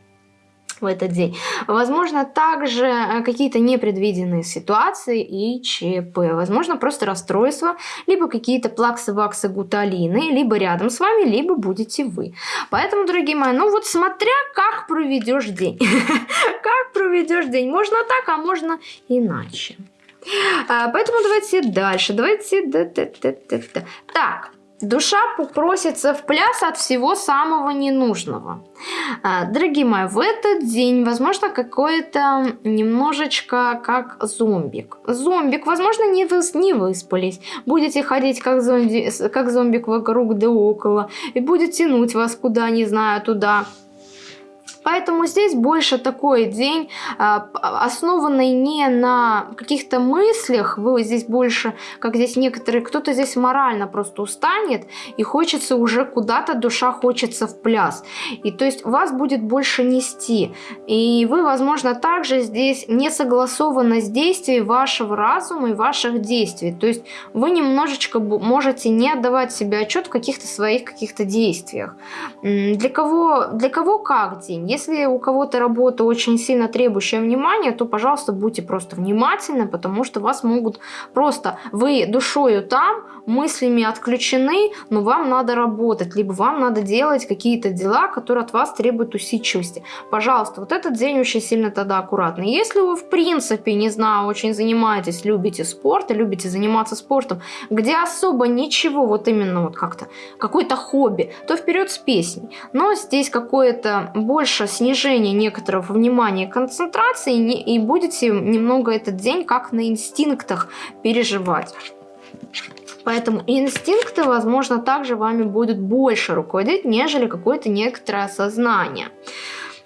Speaker 1: в этот день. Возможно, также э, какие-то непредвиденные ситуации и ЧП. Возможно, просто расстройство, либо какие-то плаксы, ваксы, гуталины, либо рядом с вами, либо будете вы. Поэтому, дорогие мои, ну вот смотря как проведешь день. <laughs> Как проведешь день. Можно так, а можно иначе. А, поэтому давайте дальше. Давайте... Так, Душа просится в пляс от всего самого ненужного. А, дорогие мои, в этот день, возможно, какой-то немножечко как зомбик. Зомбик, возможно, не, вы, не выспались. Будете ходить как, зомби, как зомбик вокруг да около. И будет тянуть вас куда, не знаю, туда Поэтому здесь больше такой день, а, основанный не на каких-то мыслях, вы здесь больше, как здесь некоторые, кто-то здесь морально просто устанет, и хочется уже куда-то, душа хочется в пляс. И то есть вас будет больше нести. И вы, возможно, также здесь не согласованность действий вашего разума и ваших действий. То есть вы немножечко можете не отдавать себе отчет в каких-то своих каких-то действиях. Для кого, для кого как день? Если у кого-то работа очень сильно требующая внимания, то, пожалуйста, будьте просто внимательны, потому что вас могут просто... Вы душою там, мыслями отключены, но вам надо работать, либо вам надо делать какие-то дела, которые от вас требуют усидчивости. Пожалуйста, вот этот день очень сильно тогда аккуратный. Если вы, в принципе, не знаю, очень занимаетесь, любите спорт и любите заниматься спортом, где особо ничего, вот именно вот как-то, какое-то хобби, то вперед с песней. Но здесь какое-то больше снижение некоторого внимания и концентрации, и будете немного этот день как на инстинктах переживать. Поэтому инстинкты, возможно, также вами будут больше руководить, нежели какое-то некоторое сознание.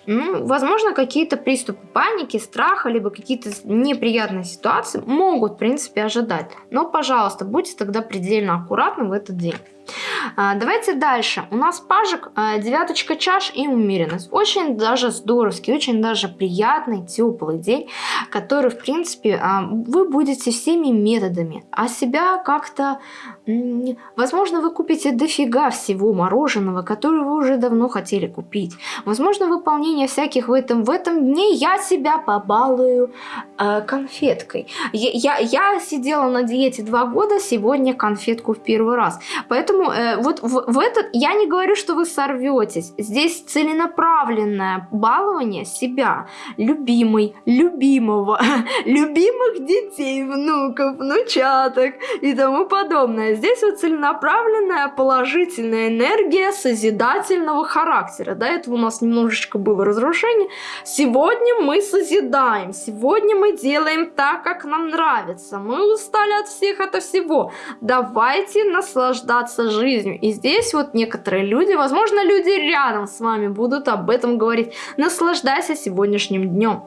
Speaker 1: Ну, возможно, какие-то приступы паники, страха, либо какие-то неприятные ситуации могут, в принципе, ожидать. Но, пожалуйста, будьте тогда предельно аккуратны в этот день. А, давайте дальше. У нас пажик, а, девяточка чаш и умеренность. Очень даже здоровский, очень даже приятный, теплый день, который, в принципе, а, вы будете всеми методами, а себя как-то... Возможно, вы купите дофига всего мороженого, которое вы уже давно хотели купить. Возможно, выполнение всяких в этом, в этом дне я себя побалую э, конфеткой. Я, я, я сидела на диете два года, сегодня конфетку в первый раз. Поэтому Поэтому э, вот в, в этот я не говорю, что вы сорветесь. Здесь целенаправленное балование себя, любимый, любимого, <laughs> любимых детей, внуков, внучаток и тому подобное. Здесь вот целенаправленная положительная энергия созидательного характера. До этого у нас немножечко было разрушение. Сегодня мы созидаем, сегодня мы делаем так, как нам нравится. Мы устали от всех, от всего. Давайте наслаждаться жизнью. И здесь вот некоторые люди, возможно, люди рядом с вами будут об этом говорить. Наслаждайся сегодняшним днем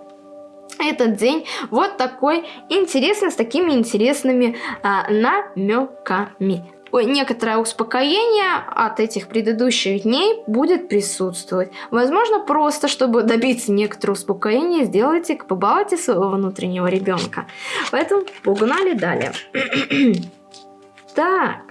Speaker 1: этот день вот такой интересный, с такими интересными а, намеками. Ой, некоторое успокоение от этих предыдущих дней будет присутствовать. Возможно, просто, чтобы добиться некоторого успокоения, сделайте, побалуйте своего внутреннего ребенка. Поэтому погнали далее. <clears throat> так.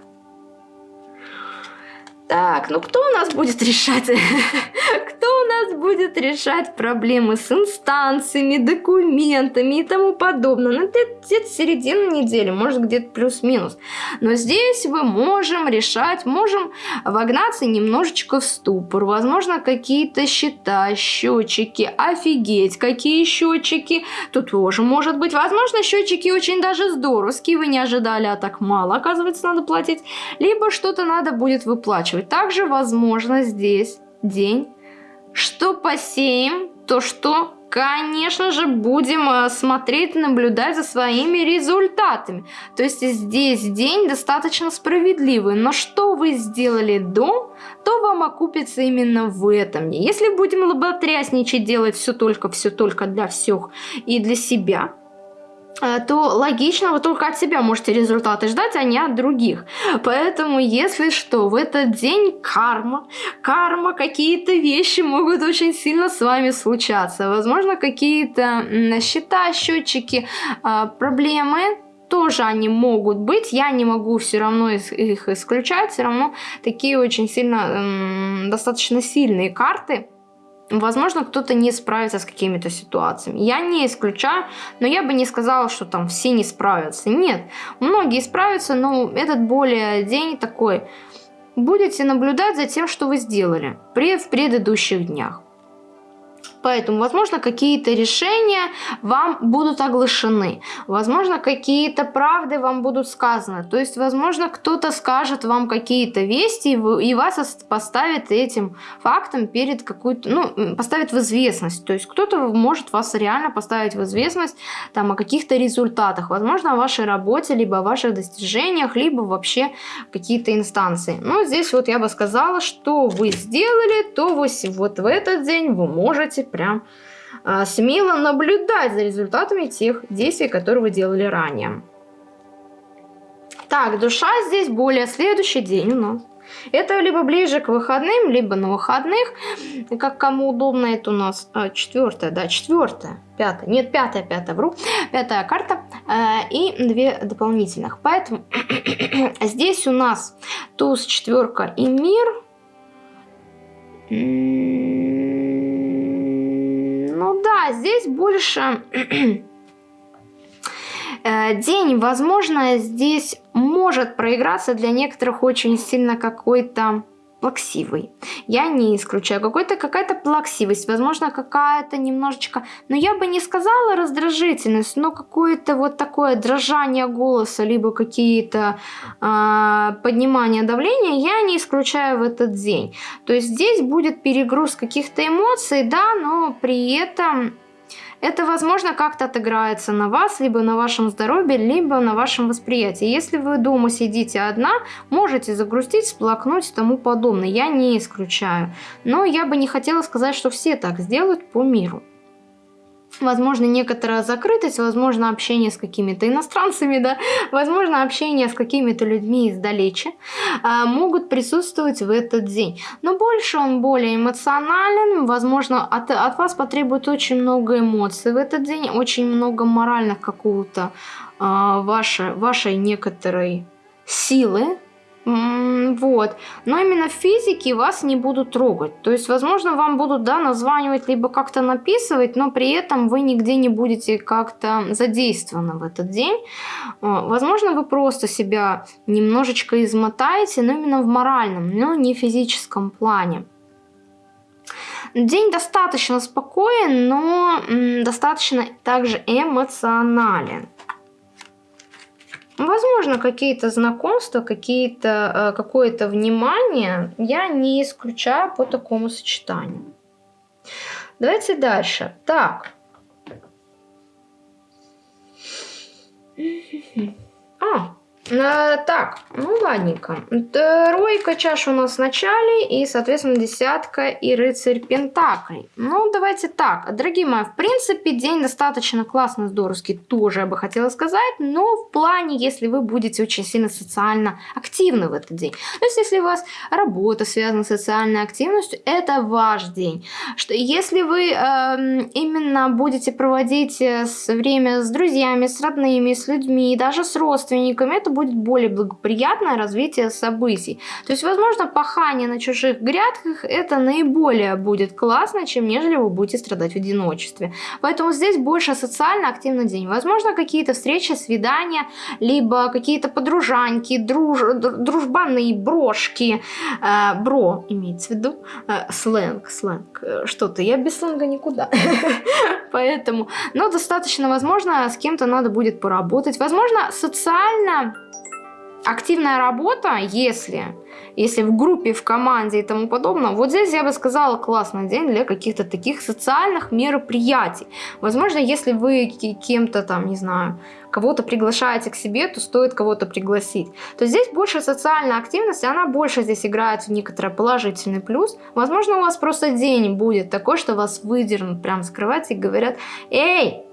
Speaker 1: Так, ну кто у нас будет решать? <laughs> кто у нас будет решать проблемы с инстанциями, документами и тому подобное. Ну, где-то середина недели, может где-то плюс-минус. Но здесь мы можем решать, можем вогнаться немножечко в ступор. Возможно, какие-то счета, счетчики, офигеть, какие счетчики. Тут тоже может быть. Возможно, счетчики очень даже здоровские, вы не ожидали, а так мало, оказывается, надо платить. Либо что-то надо будет выплачивать. Также, возможно, здесь день, что посеем, то что конечно же, будем э, смотреть, наблюдать за своими результатами. То есть здесь день достаточно справедливый, но что вы сделали до, то вам окупится именно в этом. Если будем лоботрясничать, делать все только, все только для всех и для себя, то логично вы только от себя можете результаты ждать, а не от других. Поэтому, если что, в этот день карма, карма, какие-то вещи могут очень сильно с вами случаться. Возможно, какие-то счета, счетчики, а, проблемы, тоже они могут быть, я не могу все равно их исключать, все равно такие очень сильно, достаточно сильные карты, Возможно, кто-то не справится с какими-то ситуациями. Я не исключаю, но я бы не сказала, что там все не справятся. Нет, многие справятся, но этот более день такой. Будете наблюдать за тем, что вы сделали в предыдущих днях. Поэтому, возможно, какие-то решения вам будут оглашены. Возможно, какие-то правды вам будут сказаны. То есть, возможно, кто-то скажет вам какие-то вести и вас поставит этим фактом перед какую-то, ну, поставит в известность. То есть, кто-то может вас реально поставить в известность там о каких-то результатах. Возможно, о вашей работе, либо о ваших достижениях, либо вообще какие-то инстанции. Но здесь вот я бы сказала, что вы сделали, то вы вот в этот день вы можете прям а, смело наблюдать за результатами тех действий, которые вы делали ранее. Так, душа здесь более следующий день у нас. Это либо ближе к выходным, либо на выходных, как кому удобно. Это у нас а, четвертая, да, четвертая, пятая, нет, пятая, пятая, вру, пятая карта э, и две дополнительных. Поэтому <clears throat> здесь у нас туз, четверка и мир. Здесь больше <clears throat> э, день, возможно, здесь может проиграться для некоторых очень сильно какой-то плаксивый. Я не исключаю. Какой-то какая-то плаксивость, возможно, какая-то немножечко, но я бы не сказала раздражительность, но какое-то вот такое дрожание голоса, либо какие-то э, поднимания давления, я не исключаю в этот день. То есть здесь будет перегруз каких-то эмоций, да, но при этом это, возможно, как-то отыграется на вас, либо на вашем здоровье, либо на вашем восприятии. Если вы дома сидите одна, можете загрустить, сплакнуть и тому подобное. Я не исключаю. Но я бы не хотела сказать, что все так сделают по миру возможно, некоторая закрытость, возможно, общение с какими-то иностранцами, да, возможно, общение с какими-то людьми издалече, а, могут присутствовать в этот день. Но больше он более эмоционален, возможно, от, от вас потребует очень много эмоций в этот день, очень много моральных какого-то а, вашей, вашей некоторой силы, вот. Но именно в физике вас не будут трогать. То есть, возможно, вам будут, да, названивать, либо как-то написывать, но при этом вы нигде не будете как-то задействованы в этот день. А, возможно, вы просто себя немножечко измотаете, но именно в моральном, но не физическом плане. День достаточно спокоен, но достаточно также эмоционален. Возможно, какие-то знакомства, какие-то, э, какое-то внимание я не исключаю по такому сочетанию. Давайте дальше. Так. <laughs> А, Э, так, ну ладненько. Тройка чаш у нас в начале и, соответственно, десятка и рыцарь пентаклей. Ну, давайте так. Дорогие мои, в принципе, день достаточно классный, здоровский, тоже я бы хотела сказать, но в плане, если вы будете очень сильно социально активны в этот день. То есть, если у вас работа связана с социальной активностью, это ваш день. Что если вы э, именно будете проводить э, время с друзьями, с родными, с людьми, даже с родственниками, это будет более благоприятное развитие событий. То есть, возможно, пахание на чужих грядках это наиболее будет классно, чем нежели вы будете страдать в одиночестве. Поэтому здесь больше социально активный день. Возможно, какие-то встречи, свидания, либо какие-то подружаньки, друж... дружбаны, брошки. Э, бро имеется в виду. Э, сленг, сленг. Э, что-то. Я без сленга никуда. <laughs> Поэтому, но достаточно, возможно, с кем-то надо будет поработать. Возможно, социально активная работа, если, если в группе, в команде и тому подобное, вот здесь я бы сказала классный день для каких-то таких социальных мероприятий. Возможно, если вы кем-то там, не знаю, кого-то приглашаете к себе, то стоит кого-то пригласить. То здесь больше социальная активность, она больше здесь играет в некоторый положительный плюс. Возможно, у вас просто день будет такой, что вас выдернут прям скрывать и говорят, эй,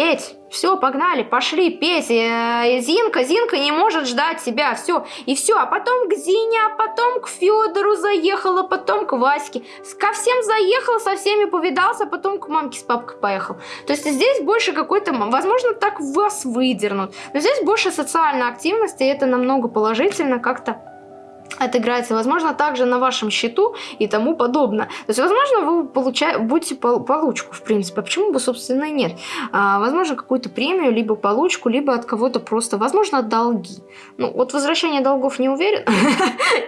Speaker 1: Петь, все, погнали, пошли, петь. Э, Зинка, Зинка не может ждать себя, все. И все, а потом к Зине, а потом к Федору заехала, потом к Ваське. Ко всем заехал, со всеми повидался, а потом к мамке с папкой поехал. То есть здесь больше какой-то, возможно, так вас выдернут. Но здесь больше социальной активности, и это намного положительно как-то отыграется, возможно, также на вашем счету и тому подобное. То есть, возможно, вы получаете, будете получку, в принципе. А почему бы, собственно, и нет? А, возможно, какую-то премию, либо получку, либо от кого-то просто, возможно, долги. Ну, вот возвращение долгов не уверен. <laughs>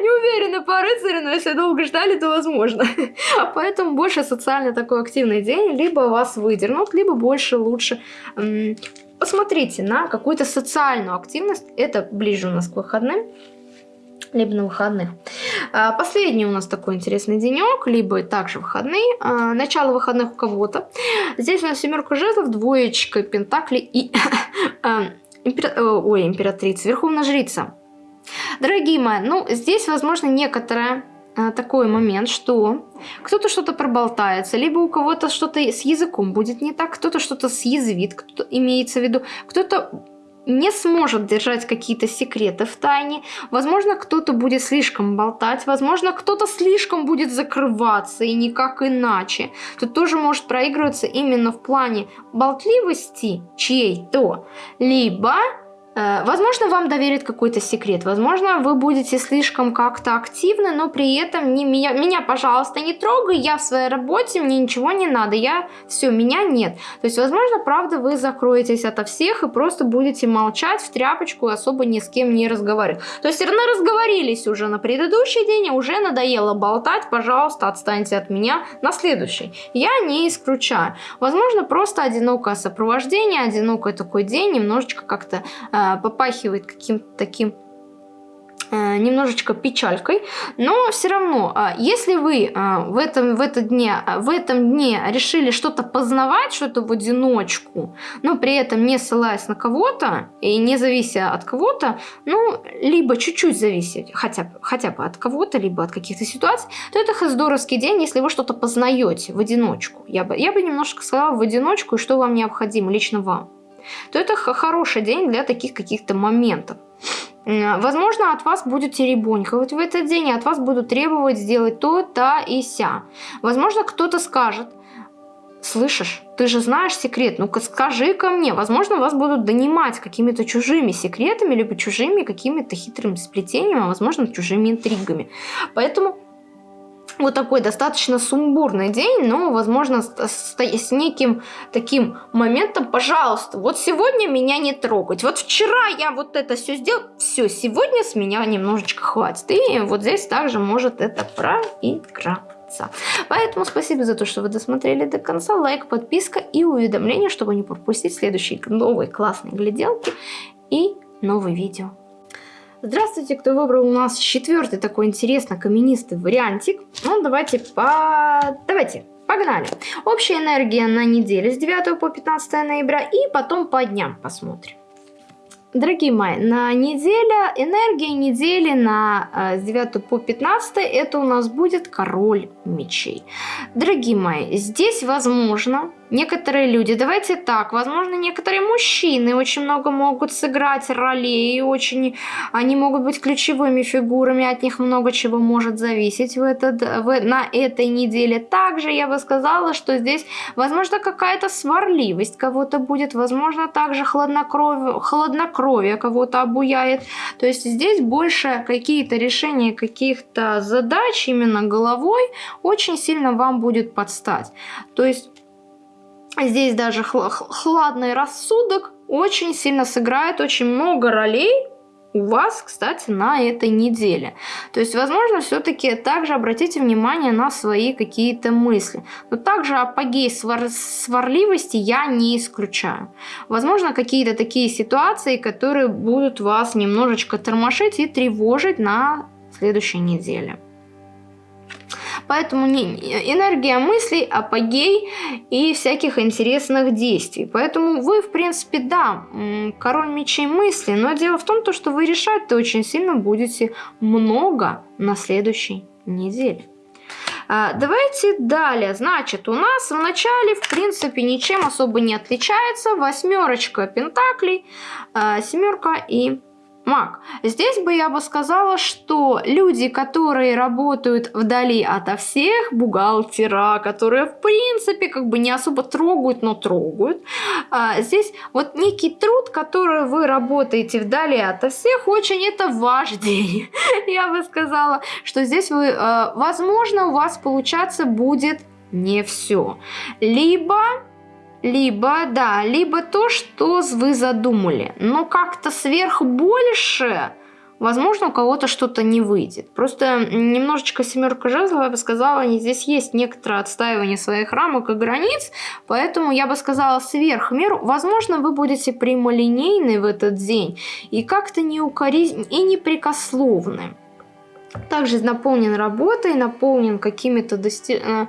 Speaker 1: Не уверена по рыцарю, но если долго ждали, то возможно. <laughs> Поэтому больше социально такой активный день, либо вас выдернут, либо больше лучше посмотрите на какую-то социальную активность. Это ближе у нас к выходным либо на выходных. А, последний у нас такой интересный денек, либо также выходные. А, начало выходных у кого-то. Здесь у нас семерка жезлов, двоечка пентаклей и а, <laughs> импер... Ой, императрица, верховная жрица. Дорогие мои, ну здесь возможно некоторое такой момент, что кто-то что-то проболтается, либо у кого-то что-то с языком будет не так, кто-то что-то съязвит, кто имеется в виду, кто-то не сможет держать какие-то секреты в тайне. Возможно, кто-то будет слишком болтать, возможно, кто-то слишком будет закрываться и никак иначе. Тут тоже может проигрываться именно в плане болтливости чьей-то, либо возможно, вам доверят какой-то секрет, возможно, вы будете слишком как-то активны, но при этом не меня, меня, пожалуйста, не трогай, я в своей работе, мне ничего не надо, я все, меня нет. То есть, возможно, правда, вы закроетесь ото всех и просто будете молчать в тряпочку и особо ни с кем не разговаривать. То есть, равно разговорились уже на предыдущий день, уже надоело болтать, пожалуйста, отстаньте от меня на следующий. Я не исключаю. Возможно, просто одинокое сопровождение, одинокий такой день, немножечко как-то э, а, попахивает каким-то таким а, немножечко печалькой, но все равно, а, если вы в этом, в, этом дне, в этом дне решили что-то познавать, что-то в одиночку, но при этом не ссылаясь на кого-то и не завися от кого-то, ну, либо чуть-чуть зависеть хотя хотя бы от кого-то, либо от каких-то ситуаций, то это здоровский день, если вы что-то познаете в одиночку. Я бы, я бы немножко сказала в одиночку, и что вам необходимо, лично вам то это хороший день для таких каких-то моментов. Возможно, от вас будут теребоньковать в этот день, и от вас будут требовать сделать то, та и ся. Возможно, кто-то скажет, слышишь, ты же знаешь секрет, ну-ка скажи ко мне. Возможно, вас будут донимать какими-то чужими секретами, либо чужими какими-то хитрыми сплетениями, а возможно, чужими интригами. Поэтому вот такой достаточно сумбурный день, но, возможно, с, с, неким таким моментом, пожалуйста, вот сегодня меня не трогать. Вот вчера я вот это все сделал, все, сегодня с меня немножечко хватит. И вот здесь также может это проиграться. Поэтому спасибо за то, что вы досмотрели до конца. Лайк, подписка и уведомления, чтобы не пропустить следующие новые классные гляделки и новые видео. Здравствуйте, кто выбрал у нас четвертый такой интересно каменистый вариантик. Ну, давайте по... Давайте, погнали. Общая энергия на неделю с 9 по 15 ноября и потом по дням посмотрим. Дорогие мои, на неделя, энергия недели на э, с 9 по 15 это у нас будет король мечей. Дорогие мои, здесь возможно, некоторые люди, давайте так, возможно, некоторые мужчины очень много могут сыграть ролей, очень они могут быть ключевыми фигурами, от них много чего может зависеть в этот, в, на этой неделе. Также я бы сказала, что здесь, возможно, какая-то сварливость кого-то будет, возможно, также хладнокровие, хладнокровие кого-то обуяет. То есть здесь больше какие-то решения каких-то задач именно головой очень сильно вам будет подстать. То есть здесь даже хладный рассудок очень сильно сыграет очень много ролей у вас, кстати, на этой неделе. То есть, возможно, все-таки также обратите внимание на свои какие-то мысли. Но также апогей свар сварливости я не исключаю. Возможно, какие-то такие ситуации, которые будут вас немножечко тормошить и тревожить на следующей неделе. Поэтому не, энергия мыслей, апогей и всяких интересных действий. Поэтому вы, в принципе, да, король мечей мысли, но дело в том, что вы решать-то очень сильно будете много на следующей неделе. А, давайте далее. Значит, у нас в начале, в принципе, ничем особо не отличается. Восьмерочка пентаклей, а, семерка и маг. Здесь бы я бы сказала, что люди, которые работают вдали ото всех, бухгалтера, которые в принципе как бы не особо трогают, но трогают, а, здесь вот некий труд, который вы работаете вдали ото всех, очень это ваш <laughs> день. Я бы сказала, что здесь вы, а, возможно, у вас получаться будет не все. Либо либо, да, либо то, что вы задумали. Но как-то сверх больше, возможно, у кого-то что-то не выйдет. Просто немножечко семерка жезлов, я бы сказала, здесь есть некоторое отстаивание своих рамок и границ, поэтому я бы сказала сверх меру. Возможно, вы будете прямолинейны в этот день и как-то не укоризнь и непрекословны. Также наполнен работой, наполнен какими-то достижениями э,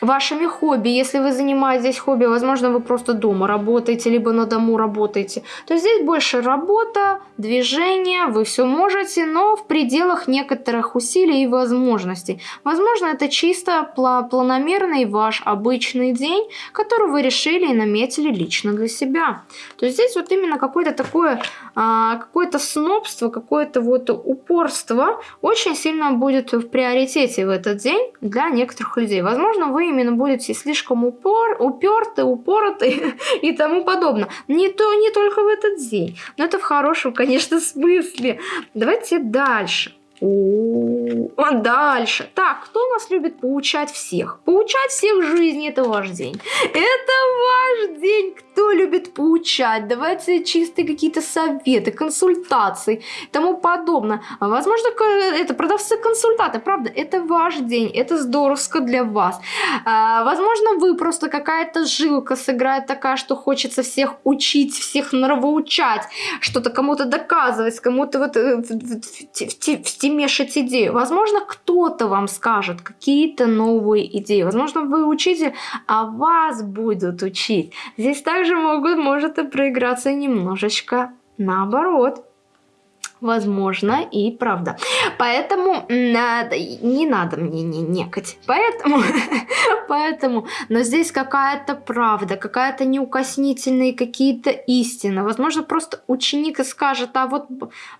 Speaker 1: вашими хобби. Если вы занимаетесь хобби, возможно, вы просто дома работаете, либо на дому работаете, то здесь больше работа, движение, вы все можете, но в пределах некоторых усилий и возможностей. Возможно, это чисто планомерный ваш обычный день, который вы решили и наметили лично для себя. То есть здесь вот именно какое-то такое, а, какое-то снобство, какое-то вот упорство очень сильно будет в приоритете в этот день для некоторых людей. Возможно, вы именно будете слишком упор, уперты, упороты <laughs> и тому подобное. Не, то, не только в этот день, но это в хорошем, конечно, смысле. Давайте дальше. О, дальше. Так, кто у нас любит поучать всех? Поучать всех в жизни это ваш день. Это ваш день. Кто любит поучать? Давайте чистые какие-то советы, консультации и тому подобное. Возможно, это продавцы-консультанты. Правда, это ваш день. Это здоровско для вас. А, возможно, вы просто какая-то жилка сыграет такая, что хочется всех учить, всех нравоучать, что-то кому-то доказывать, кому-то вот э, в, в, в, в, мешать идеи. Возможно, кто-то вам скажет какие-то новые идеи. Возможно, вы учитель, а вас будут учить. Здесь также могут, может и проиграться немножечко наоборот возможно и правда. Поэтому надо, не надо мне не некать. Поэтому, <laughs> поэтому, но здесь какая-то правда, какая-то неукоснительные какие-то истины. Возможно, просто ученик скажет, а вот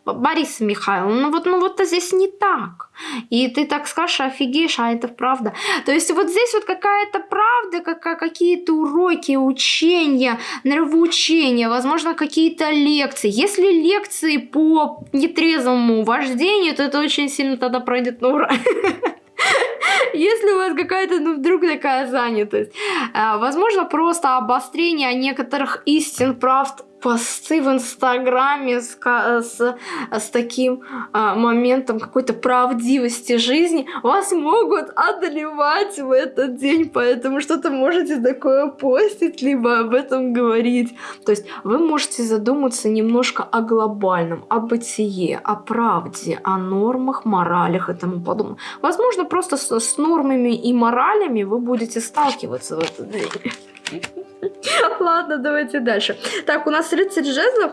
Speaker 1: Борис Михайловна, ну вот, ну вот здесь не так. И ты так скажешь, офигеешь, а это правда. То есть вот здесь вот какая-то правда, как, какие-то уроки, учения, нравоучения, возможно, какие-то лекции. Если лекции по нетрезвому вождению, то это очень сильно тогда пройдет на ура. <laughs> Если у вас какая-то, ну, вдруг такая занятость. А, возможно, просто обострение некоторых истин, правд посты в Инстаграме с, с, с таким а, моментом какой-то правдивости жизни вас могут одолевать в этот день, поэтому что-то можете такое постить, либо об этом говорить. То есть вы можете задуматься немножко о глобальном, о бытие, о правде, о нормах, моралях и тому подобное. Возможно, просто с, с нормами и моралями вы будете сталкиваться в этот день. <laughs> Ладно, давайте дальше. Так, у нас рыцарь жезлов.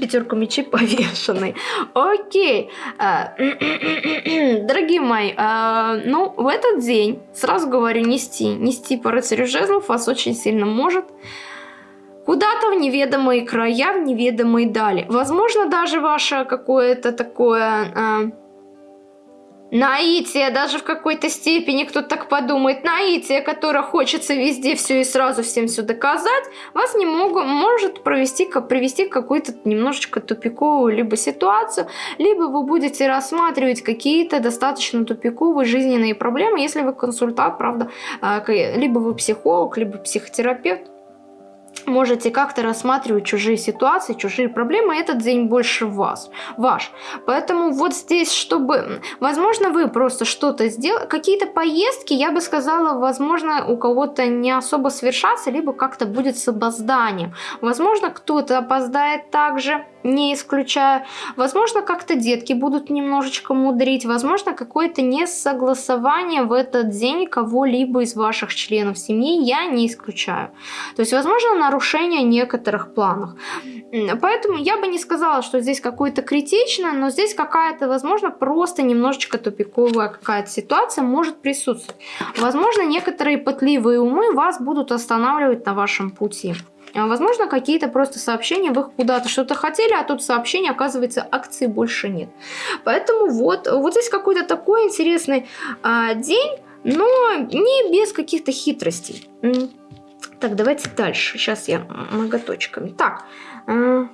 Speaker 1: Пятерку мечей повешенный. Окей. А, <clears throat> дорогие мои, а, ну, в этот день, сразу говорю, нести, нести по рыцарю жезлов вас очень сильно может куда-то в неведомые края, в неведомые дали. Возможно, даже ваше какое-то такое... Наитие, даже в какой-то степени кто-то так подумает, наитие, которое хочется везде все и сразу всем все доказать, вас не могу, может провести, привести к какой-то немножечко тупиковую либо ситуацию, либо вы будете рассматривать какие-то достаточно тупиковые жизненные проблемы, если вы консультант, правда, а, либо вы психолог, либо психотерапевт, можете как-то рассматривать чужие ситуации, чужие проблемы, этот день больше вас, ваш. Поэтому вот здесь, чтобы, возможно, вы просто что-то сделали, какие-то поездки, я бы сказала, возможно, у кого-то не особо совершаться, либо как-то будет с опозданием. Возможно, кто-то опоздает также, не исключаю. Возможно, как-то детки будут немножечко мудрить, возможно, какое-то несогласование в этот день кого-либо из ваших членов семьи, я не исключаю. То есть, возможно, нарушение некоторых планов. Поэтому я бы не сказала, что здесь какое-то критичное, но здесь какая-то, возможно, просто немножечко тупиковая какая-то ситуация может присутствовать. Возможно, некоторые пытливые умы вас будут останавливать на вашем пути. А, возможно, какие-то просто сообщения, вы куда-то что-то хотели, а тут сообщение, оказывается, акции больше нет. Поэтому вот, вот здесь какой-то такой интересный а, день, но не без каких-то хитростей. Так, давайте дальше. Сейчас я многоточками. Так, а,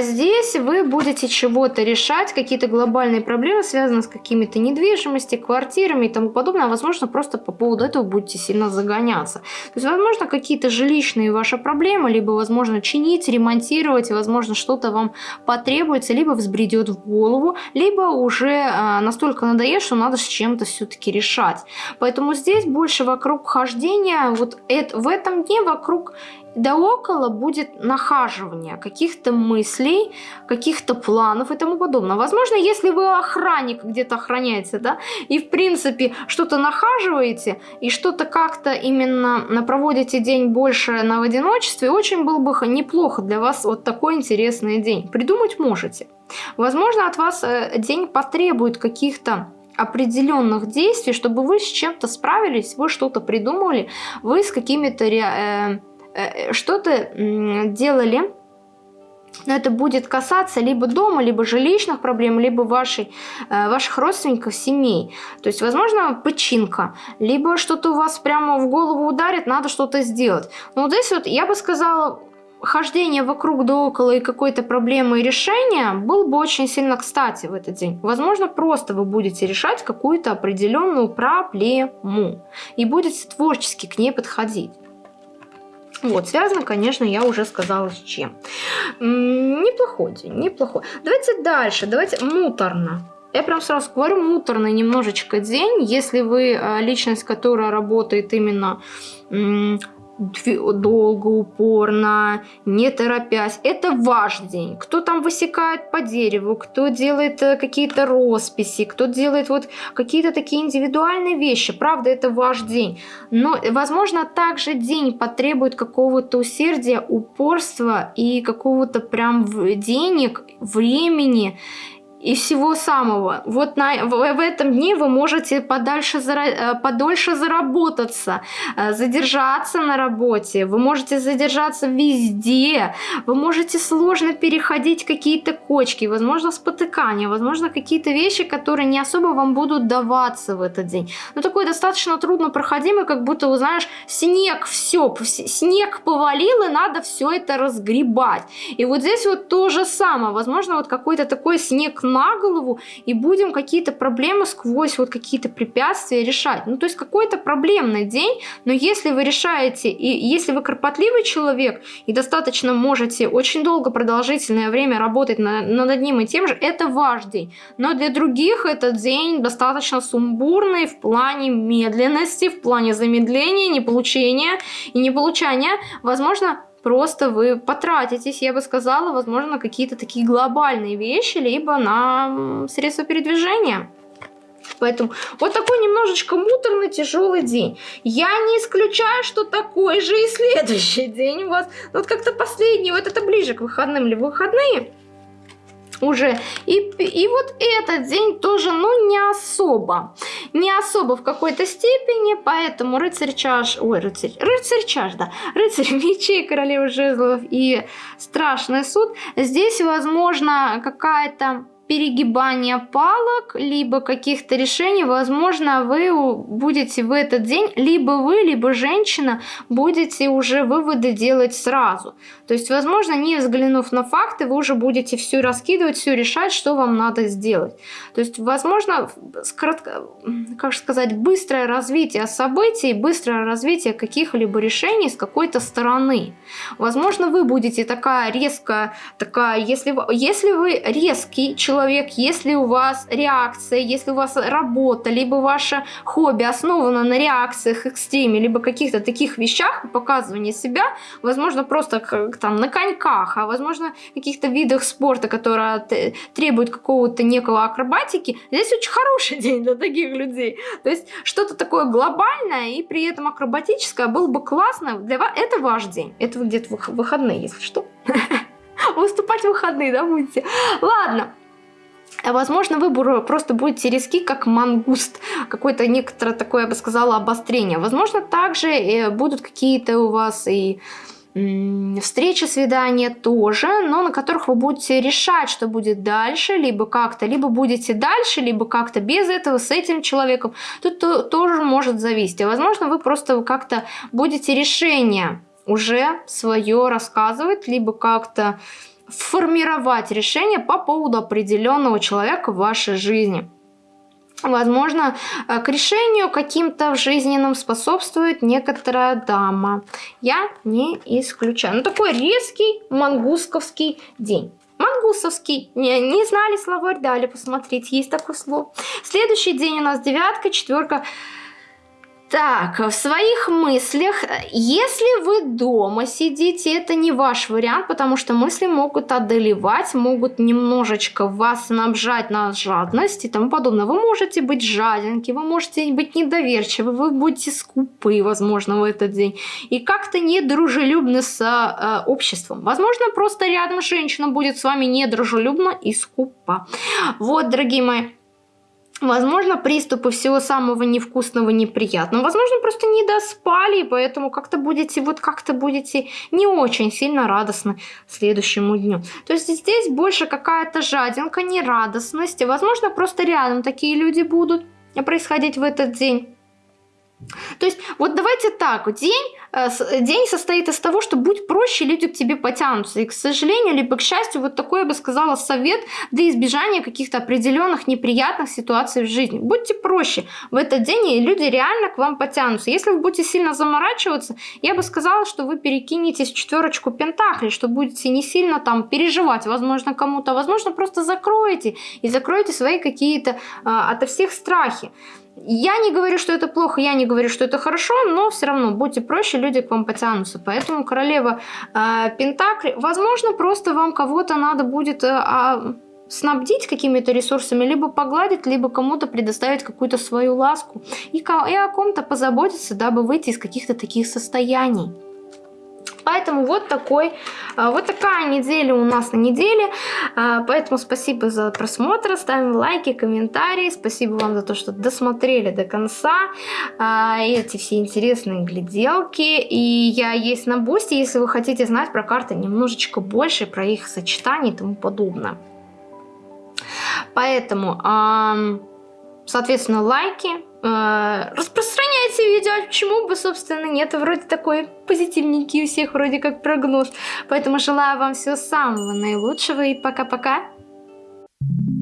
Speaker 1: здесь вы будете чего-то решать, какие-то глобальные проблемы, связанные с какими-то недвижимостью, квартирами и тому подобное. А возможно, просто по поводу этого будете сильно загоняться. То есть, возможно, какие-то жилищные ваши проблемы, либо, возможно, чинить, ремонтировать, возможно, что-то вам потребуется, либо взбредет в голову, либо уже а, настолько надоест, что надо с чем-то все-таки решать. Поэтому здесь больше вокруг хождения, вот это, в этом дне вокруг да около будет нахаживание каких-то мыслей, каких-то планов и тому подобное. Возможно, если вы охранник где-то охраняете, да, и в принципе что-то нахаживаете, и что-то как-то именно проводите день больше на в одиночестве, очень был бы неплохо для вас вот такой интересный день. Придумать можете. Возможно, от вас э, день потребует каких-то определенных действий, чтобы вы с чем-то справились, вы что-то придумали, вы с какими-то э, Э, что-то делали, но это будет касаться либо дома, либо жилищных проблем, либо вашей, э, ваших родственников, семей. То есть, возможно, починка, либо что-то у вас прямо в голову ударит, надо что-то сделать. Но вот здесь вот я бы сказала, хождение вокруг да около и какой-то проблемы и решения был бы очень сильно кстати в этот день. Возможно, просто вы будете решать какую-то определенную проблему и будете творчески к ней подходить. Вот, связано, конечно, я уже сказала с чем. Неплохой день, неплохой. Давайте дальше, давайте муторно. Я прям сразу говорю, муторный немножечко день, если вы а, личность, которая работает именно долго, упорно, не торопясь. Это ваш день. Кто там высекает по дереву, кто делает э, какие-то росписи, кто делает вот какие-то такие индивидуальные вещи. Правда, это ваш день. Но, возможно, также день потребует какого-то усердия, упорства и какого-то прям денег, времени и всего самого. Вот на, в, в этом дне вы можете подальше, э, подольше заработаться, э, задержаться на работе, вы можете задержаться везде, вы можете сложно переходить какие-то кочки, возможно спотыкания, возможно какие-то вещи, которые не особо вам будут даваться в этот день. Но такой достаточно трудно проходимый, как будто, знаешь, снег, все, снег повалил и надо все это разгребать. И вот здесь вот то же самое, возможно вот какой-то такой снег на голову и будем какие-то проблемы сквозь вот какие-то препятствия решать. Ну, то есть какой-то проблемный день, но если вы решаете, и если вы кропотливый человек и достаточно можете очень долго, продолжительное время работать на, над одним и тем же, это ваш день. Но для других этот день достаточно сумбурный в плане медленности, в плане замедления, неполучения и неполучания. Возможно, просто вы потратитесь, я бы сказала, возможно, на какие-то такие глобальные вещи, либо на средства передвижения. Поэтому вот такой немножечко муторный, тяжелый день. Я не исключаю, что такой же и следующий день у вас. Вот как-то последний, вот это ближе к выходным или выходные уже. И, и вот этот день тоже, ну, не особо. Не особо в какой-то степени, поэтому рыцарь чаш... Ой, рыцарь... Рыцарь чаш, да. Рыцарь мечей, королева жезлов и страшный суд. Здесь, возможно, какая-то перегибания палок, либо каких-то решений, возможно, вы будете в этот день, либо вы, либо женщина, будете уже выводы делать сразу. То есть, возможно, не взглянув на факты, вы уже будете все раскидывать, все решать, что вам надо сделать. То есть, возможно, кратко, как сказать, быстрое развитие событий, быстрое развитие каких-либо решений с какой-то стороны. Возможно, вы будете такая резкая, такая, если если вы резкий человек, если у вас реакция, если у вас работа, либо ваше хобби основано на реакциях, экстриме, либо каких-то таких вещах, показывании себя, возможно, просто как, там на коньках, а возможно, каких-то видах спорта, которые требуют какого-то некого акробатики, здесь очень хороший <laughs> день для таких людей. То есть что-то такое глобальное и при этом акробатическое было бы классно. Для вас это ваш день. Это где-то выходные, если что. <laughs> Выступать в выходные, да, будете? Ладно. Возможно, вы просто будете риски, как мангуст, какое-то некоторое такое, я бы сказала, обострение. Возможно, также э, будут какие-то у вас и встречи, свидания тоже, но на которых вы будете решать, что будет дальше, либо как-то, либо будете дальше, либо как-то без этого, с этим человеком. Тут тоже может зависеть. А возможно, вы просто как-то будете решение уже свое рассказывать, либо как-то формировать решение по поводу определенного человека в вашей жизни. Возможно, э, к решению каким-то в жизненном способствует некоторая дама. Я не исключаю. Ну, такой резкий мангусковский день. Мангусовский. Не, не знали словарь, дали посмотреть. Есть такое слово. Следующий день у нас девятка, четверка. Так, в своих мыслях, если вы дома сидите, это не ваш вариант, потому что мысли могут одолевать, могут немножечко вас снабжать на жадность и тому подобное. Вы можете быть жаденки, вы можете быть недоверчивы, вы будете скупы, возможно, в этот день. И как-то недружелюбны с э, обществом. Возможно, просто рядом женщина будет с вами недружелюбна и скупа. Вот, дорогие мои. Возможно, приступы всего самого невкусного, неприятного. Возможно, просто не доспали, поэтому как-то будете, вот как-то будете не очень сильно радостны следующему дню. То есть здесь больше какая-то жадинка, нерадостность. Возможно, просто рядом такие люди будут происходить в этот день. То есть вот давайте так, день, день состоит из того, что будь проще, люди к тебе потянутся. И, к сожалению, либо к счастью, вот такой, я бы сказала, совет для избежания каких-то определенных неприятных ситуаций в жизни. Будьте проще в этот день, и люди реально к вам потянутся. Если вы будете сильно заморачиваться, я бы сказала, что вы перекинетесь в четверочку пентаклей, что будете не сильно там переживать, возможно, кому-то, возможно, просто закроете и закроете свои какие-то а, ото всех страхи. Я не говорю, что это плохо, я не говорю, что это хорошо, но все равно будьте проще, люди к вам потянутся. Поэтому королева э, Пентакли, возможно, просто вам кого-то надо будет... Э, снабдить какими-то ресурсами, либо погладить, либо кому-то предоставить какую-то свою ласку и, и о ком-то позаботиться, дабы выйти из каких-то таких состояний. Поэтому вот, такой, а, вот такая неделя у нас на неделе. А, поэтому спасибо за просмотр, ставим лайки, комментарии. Спасибо вам за то, что досмотрели до конца а, эти все интересные гляделки. И я есть на бусте, если вы хотите знать про карты немножечко больше, про их сочетание и тому подобное. Поэтому, соответственно, лайки, распространяйте видео, почему бы, собственно, нет, вроде такой позитивненький у всех, вроде как прогноз. Поэтому желаю вам всего самого наилучшего и пока-пока. Thank you.